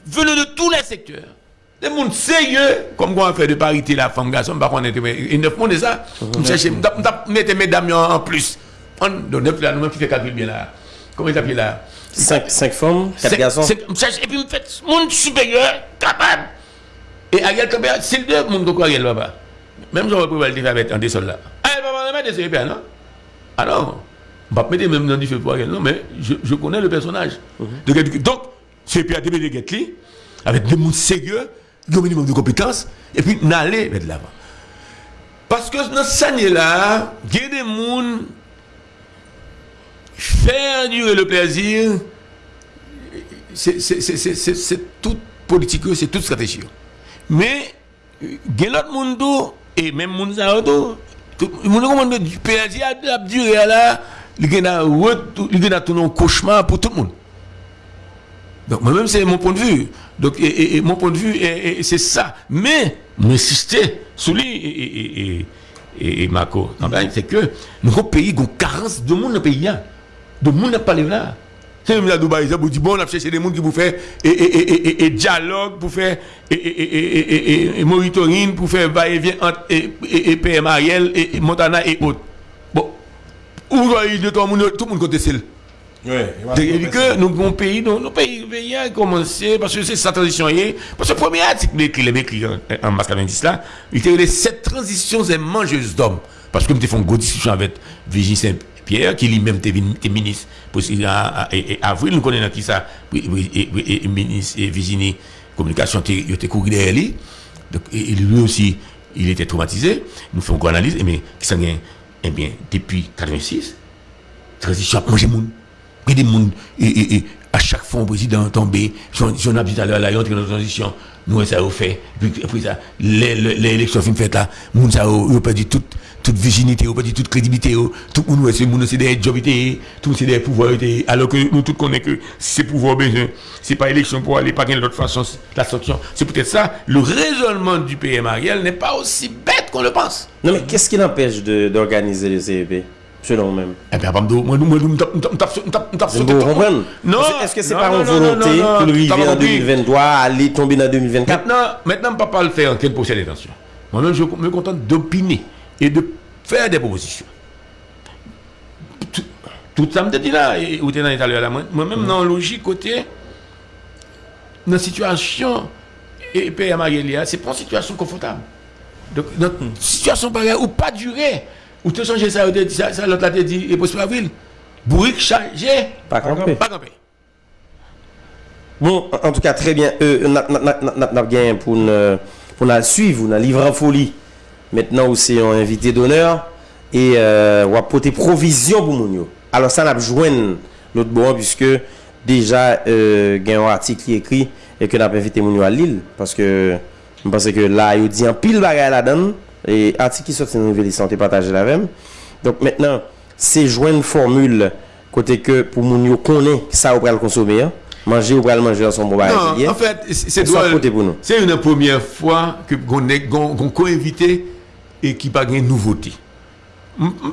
venant de tous les secteurs. Des monde sérieux, comme quoi on fait de parité la femme garçon, par contre, et neuf monde, c'est ça? Je cherche, je mettre mesdames en plus. On donne neuf là, nous-mêmes qui fait calcul bien là. Comment il s'appelle là? 5 femmes, 4 C'est- garçons. c'est- c'est- Et puis, me fait monde supérieur, capable. Et Ariel Campbell, c'est le monde que Ariel là-bas? Même si on peut le faire avec un des soldats. Ah, il va pas mettre des CEP, non? Ah non. On va mettre même dans du feu pour Ariel, non, mais je, connais le personnage. De quelqu'un- Donc, CEP a débuté de Getli, avec des gens sérieux, un minimum de compétences, et puis n'aller vers l'avant. Parce que dans cette année-là, il y a des gens faire durer le plaisir, c'est- toute politique, c'est toute stratégie. Mais, il y a l'autre monde, et même monde ça, tout, le monde comprend que du plaisir a a duré là, il y a il y a un cauchemar pour tout le monde. Donc, moi-même, c'est mon point de vue. Donc, et, et- mon point de vue, c'est ça. Mais, m'insister sur lui et, Marco, fait, c'est que nous pays une carence de monde dans le pays. hein. De monde n'a pas les là. C'est même la Dubaï, vous dit, bon, on a cherché des gens qui vous faire et, dialogue, pour faire et, monitoring, pour faire va-et-vient entre et, PM Ariel et, Montana et autres. Bon, où il y a tout le monde, tout le monde. C'est-à-dire que nous avons pays, nous, pays, pays a commencé, parce que c'est sa transition parce que le premier article écrit, les écrit en, mars 90 là, il était les sept transitions et mangeuses d'hommes. Parce que nous avons fait une discussion avec Virginie Saint-Pierre, qui lui-même était ministre, et, et- et avril, nous connaissons qui ça, ministre, Virginie, communication, il était couru derrière lui. Donc, lui aussi, il était traumatisé. Nous faisons une analyse, mais qui s'en eh bien, depuis 86, transition a mangé moun. Des moun, et, à chaque fois, le président tombé, j'en ai dit à l'heure, là, il dans la transition, nous, ça a fait, puis après ça, élections fin faites là, moun, ça a, perdu toute, toute virginité, perdu toute crédibilité, tout le monde, c'est moun, c'est des jobs, tout c'est des pouvoirs, alors que nous tous connaissons que c'est pouvoir besoin, c'est pas élection pour aller, pas de l'autre façon, la sanction. C'est peut-être ça, le raisonnement du PM Ariel n'est pas aussi bête qu'on le pense. Non, mais qu'est-ce qui l'empêche d'organiser le CEP Selon Eh bien, moi, nous, moi, nous, nous, comprenez Non, Est-ce- que c'est non, une volonté pour le t'as river pas en compris. 2023, aller tomber dans 2024 Maintenant, maintenant, on ne peut pas le faire en quel procès d'intention. Moi-même, je me contente d'opiner et de faire des propositions. Tout, ça me dit là, et où tu es dans l'Italie là, moi- moi-même, dans la logique côté, dans la situation, et PM Marélia, c'est pas une situation confortable. Donc, dans une situation pareille, ou pas durer, Ou te sonje sa yo te di, sa lot la te di, e pospo avril, Bourik chanje, pa kampe. Bon, en tout ka, tre bien, nap gen pou nan suiv, ou nan livran foli, metnan ou se yon invité d'honneur, e wap pote provision pou moun yo. Alors sa nap jwen lot bon, puisque deja euh, gen yon artik li ekri, e ke nap invité moun yo a Lille, parce que, m'pense ke la yo di an pil bagay la dan, et article qui sort c'est une nouvelle santé partagée la même. Donc maintenant, c'est joindre formule côté que pour moun connaît ça au pral consommer, manger ou pral manger son bon Non, en fait, c'est C'est une première fois que qu'on qu'on invité et qui pas une nouveauté.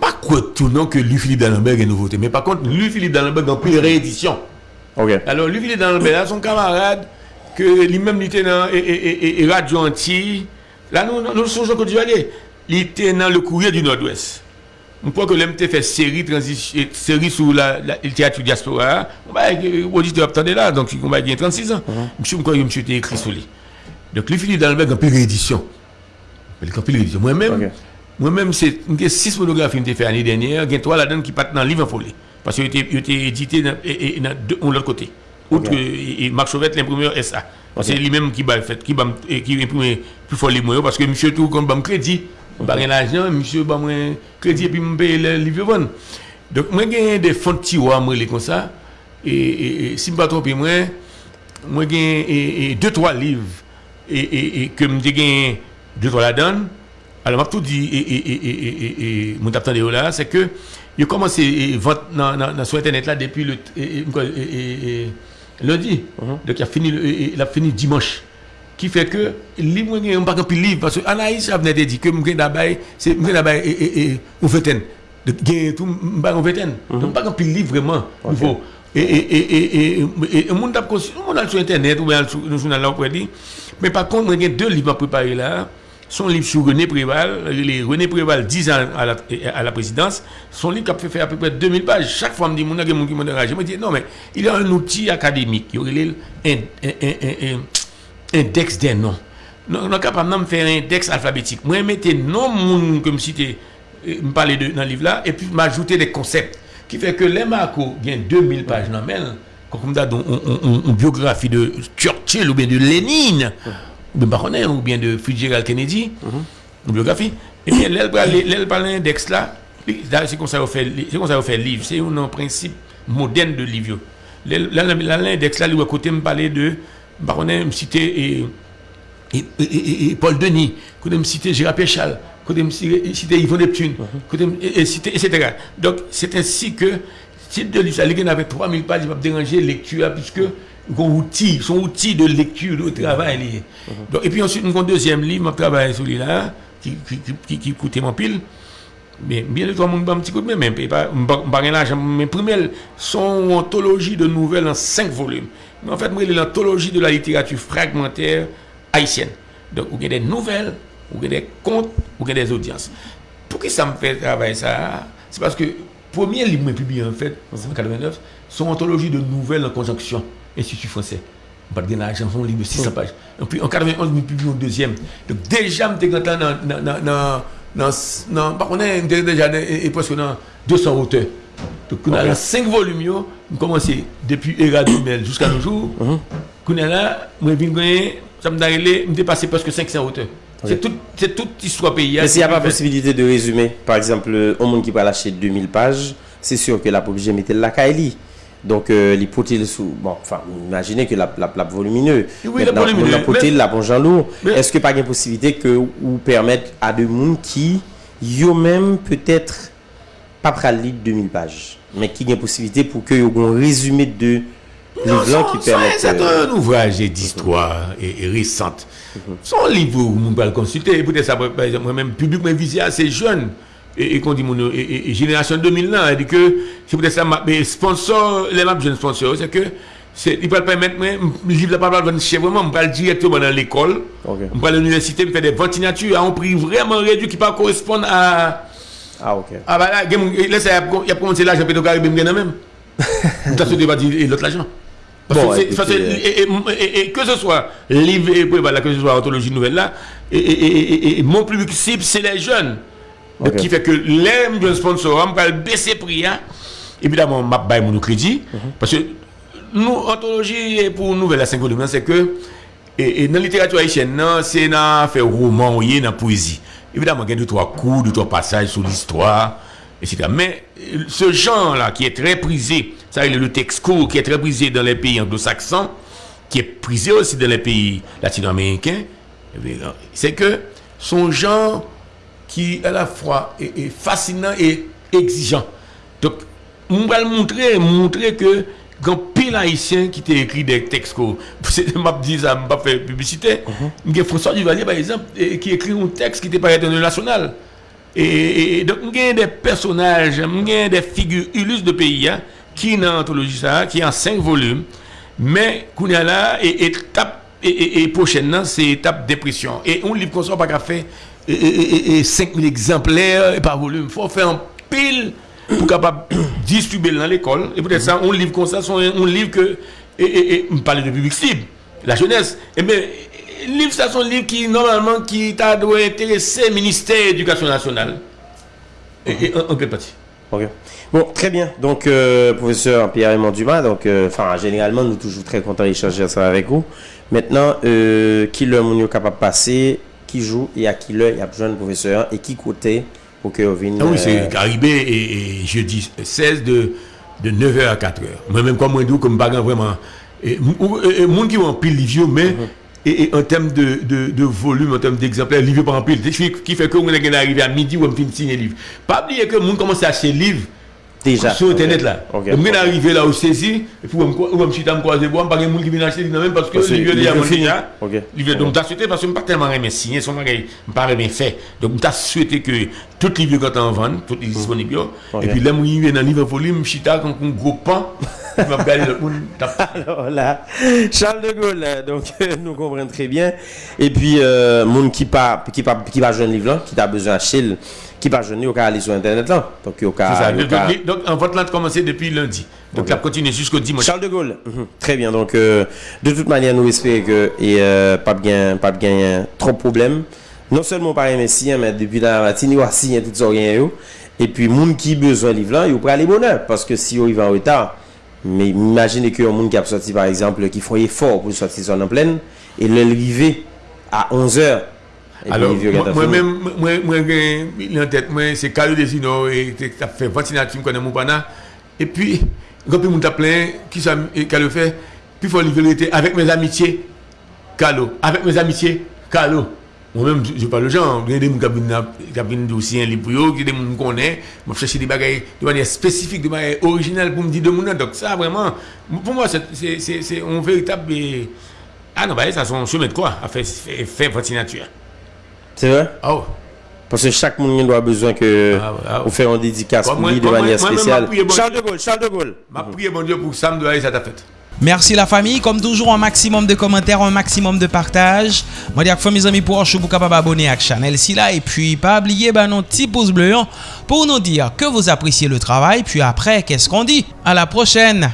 Pas quoi tout non que Louis Philippe D'Alembert est nouveauté, mais par contre Louis Philippe D'Alembert a plus réédition. OK. Alors Louis Philippe D'Alembert son camarade que lui-même était dans et, et, et, et Radio Antilles Là nous nous, songeons que tu aller. Il était dans le courrier du Nord-Ouest. Je crois que l'MT fait série transition série sur la, la- le théâtre diaspora. On va auditeur attendez là donc on va dire 36 ans. Monsieur me crois que monsieur était écrit sur lui. Donc lui Philippe Dallenberg en plus réédition. Il a plus réédition. Moi-même moi-même c'est six monographies que j'ai fait l'année dernière, il y a trois là-dedans qui partent dans le livre en folie parce qu'il était, il était édité dans, et, et, dans deux- de l'autre côté. Outre Ok. que et, et Marc Chauvette l'imprimeur SA. C'est lui-même qui va fait, qui va qui imprimer plus fort les moyens parce que monsieur tout compte bam crédit, pas rien l'argent, monsieur bam crédit et puis me paye le livre Donc moi j'ai des fonds tiroirs moi les comme ça et, si je ne me trompe moi moi j'ai deux trois livres et, que me j'ai deux trois la donne. Alors m'a tout dit et et mon attendez là, c'est que j'ai commencé vente dans sur internet là depuis le lundi. Dok y a fini, le- la fini dimanche. Ki fe ke, li mwen gen, mwen pa kampi liv, parce Anaïs a vene de di, ke mwen gen dabay, mwen gen dabay, e, e, e, ou veten. De gen tout, mwen pa ou veten. Mwen pa kampi liv vreman, nouvo. E, e, e, e, e, e, e, moun tap konsi, moun al sou internet, ou bien al sou, nou sou nan la ou pre di. Men pa kont, mwen gen deux livres à préparer là. Son livre sur René Préval, les René Préval 10 ans à la, à la présidence, son livre qui a fait faire à peu près 2000 pages. Chaque fois, on me dit, mon gars, mon. Je me dis, non, mais il y a un outil académique, il y aurait un, un, un, un, index des noms. Nous sommes capables de faire un index alphabétique. Moi, je mettais non moun comme si tu me parlais de, dans le livre là, et puis m'ajouter des concepts. Qui fait que les Marco, a 2000 pages dans le comme ça, une biographie de Churchill ou bien de Lénine, ou bien Baronnet, ou bien de Fitzgerald Kennedy, une biographie. Et bien, là, elle parle l'index là, c'est comme ça qu'on fait, livre. C'est un principe moderne de livre. L'index là, lui, à côté, me parler de Baronnet, me citer et, Paul Denis, côté me citer Gérard Péchal, côté me citer Yvon Neptune, côté citer, etc. Donc, c'est ainsi que, si de livre, ça, il y en avait 3000 pages, il va déranger lecture, puisque, outil, son outil de lecture, de travail lié. Donc, et puis ensuite, mon deuxième livre, mon travail sur là qui, qui, qui, qui, coûtait mon pile. Mais bien de trois monde un petit coup de main, mais pas l'argent. Mais premier, son anthologie de nouvelles en cinq volumes. Mais en fait, moi, c'est l'anthologie de la littérature fragmentaire haïtienne. Donc, vous avez des nouvelles, vous avez des contes, vous avez des audiences. Pour que ça me fait travailler ça, c'est parce que premier livre que j'ai publié en fait, en 1989, son anthologie de nouvelles en conjonction, Institut français. Pas de l'argent, son livre de 600 pages. Et puis en 91, je publié un deuxième. Donc déjà, je suis dans, dans, dans, dans, contre, on était déjà et, et presque dans 200 auteurs. Donc, on a 5 volumes, yo, on commencé depuis Era Dumel jusqu'à nos jours. On a là, je viens ça me donne, me dépassé presque 500 auteurs. C'est toute, c'est toute histoire pays. Mais s'il n'y a pas possibilité de résumer, par exemple, un monde qui va lâcher 2000 pages, c'est sûr que la obligé de mettre la Kaili. Donc, euh, l'hypothèse sous. Bon, enfin, imaginez que la, la, la volumineux. Oui, la volumineux. La Mais- la bon Jean lourd. Mais- Est-ce que pas une possibilité que vous permettre à des gens qui, yo même peut-être, pas pral lire 2000 pages, mais qui une possibilité pour que vous un résumé de livre qui permettent. C'est euh, un ouvrage d'histoire et, récente. Son livre, vous pouvez le consulter. Peut-être ça, par exemple, moi-même, public m'a visé assez jeune. Et, qu'on dit, mon, et, génération 2000 là, elle dit que c'est peut-être ça, ma- mais sponsor, les maps jeunes sponsors, c'est que c'est, il peut le permettre, le livre, pas vendre chez vraiment, je vais directement dans l'école, je vais à l'université, je fais des ventes nature à un prix vraiment réduit qui pas correspondre à. Ah, ok. Ah, bah là, il a commencé l'argent, peut-être Caribé, même. T'as sauté, pas l'autre l'argent. Bon, et, et- et- et que ce soit livre et que ce soit anthologie nouvelle là, et, et- et- et- et mon public cible, c'est les jeunes. Donc, qui fait que les jeunes sponsors, on va baisser prix. Hein. Évidemment, on va mon crédit. Mhm. Parce que nous, anthologie pour nouvelle à 5 volumes, c'est que et, et dans la littérature haïtienne, c'est dans faire roman, dans la poésie. Évidemment, il y a deux, trois coups, deux, trois passages sur l'histoire, etc. Mais ce genre-là, qui est très prisé, ça, le texte court, qui est très prisé dans les pays anglo-saxons, qui est prisé aussi dans les pays latino-américains, c'est que son genre qui à la fois est, est fascinant et exigeant. Donc, on va le montrer, montrer que quand pile haïtien qui t'a écrit des textes, c'est m'a dit ça, m'a pas fait publicité. Y a François Duvalier, par exemple, qui écrit un texte qui était pas dans le national. Et, et- donc, il y a des personnages, a des figures illustres de pays hein, qui dans l'anthologie ça, qui est en cinq volumes, mais qu'on est là, et étape, et, et, et prochainement, c'est étape dépression. Et on livre qu'on soit pas qu'à faire et, et, et, et 5000 exemplaires par volume. Il faut faire un pile pour capable distribuer dans l'école. Et peut-être ça, on livre comme ça, on livre que, et, on parle de public cible, la jeunesse. Et bien, livre ça, sont livre qui, normalement, qui doit intéresser le ministère de l'Éducation nationale. Et, en, quelle partie. Bon, très bien. Donc, euh, professeur Pierre-Raymond Dumas, donc, euh, enfin, généralement, nous toujours très contents d'échanger ça avec vous. Maintenant, euh, qui le monde est capable de passer, qui jour et à qui l'heure il y a besoin de professeur et qui côté pour que vous veniez. Ah oui, c'est Caribé et, et jeudi 16 de, de 9h à 4h. Moi-même, comme moi, comme bagan vraiment. Et, et, monde qui ont pile livre, mais Mhm. et, et en termes de, de, de volume, en termes d'exemplaires, livre par en pile. Ce qui fait que on est arrivé à midi ou on finit de signer livre. Pas oublier que le monde commence à acheter livre. Déjà. Sur Internet là. Donc, est arrivé là au saisi, et puis on me me croiser bois, pas de monde qui vient acheter non même parce que le le déjà donc t'as souhaité parce que je pas tellement aimé signer son bagage, pas bien fait. Donc t'as souhaité que tout livre quand on vend, tout est disponible. Ok. Et puis là il vient dans livre folie, me chita comme un gros pan. Alors là, Charles de Gaulle, donc nous comprenons très bien. Et puis, euh, monde qui pas qui pas qui pas jeune livre là, qui a besoin d'acheter, qui pas jeune, peut aller sur internet là. Donc peut ça. Donc, peut- donc, en vote là a commencé depuis lundi. Donc Ok. ça continue jusqu'au dimanche. Charles de Gaulle. Mhm. Très bien. Donc, euh, de toute manière, nous espérons que et euh, pas bien, pas bien trop de problèmes. Non seulement par les signes, mais depuis la matinée, il y a signé tout ça rien. Et puis, monde qui besoin de livre là, il peut aller bonheur parce que si il va en retard, mais imaginez que un monde qui a sorti par exemple, qui font effort pour sortir son en pleine et le arriver à 11 h Alors, mwen gen, lè an tèt mwen, se Karyo Desino, te ap fè vantinatim konen moun pana, e pi, gopi moun tap lè, ki sa Karyo fè, pi fò li velete, avèk mèz amitye, Karyo, avèk mèz amitye, Karyo. Mwen mèm, jè pa lè jan, gen de moun kabine dousien li pou yo, gen de moun konè, mwen fèche di bagay, de manye spesifik, de manye orijinal pou mdi de moun nan, dok sa vreman, pou mwen, se, se, se, on veritab, ah nan, ba, sa son chemet kwa, a fè, fè vantinatim. C'est vrai? Ah ouais. Parce que chaque monde doit besoin que Ah ah fait une dédicace pour lui de manière moi- moi- spéciale. Charles de Gaulle, Charles de Gaulle. Ma prière, bon Dieu, pour Sam de aller à ta fête. Merci la famille. Comme toujours, un maximum de commentaires, un maximum de partage. Moi, dis à mes amis pour vous capable abonner à la chaîne. Et puis, pas oublier bah, nos petits pouces bleus hein, pour nous dire que vous appréciez le travail. Puis après, qu'est-ce qu'on dit? À la prochaine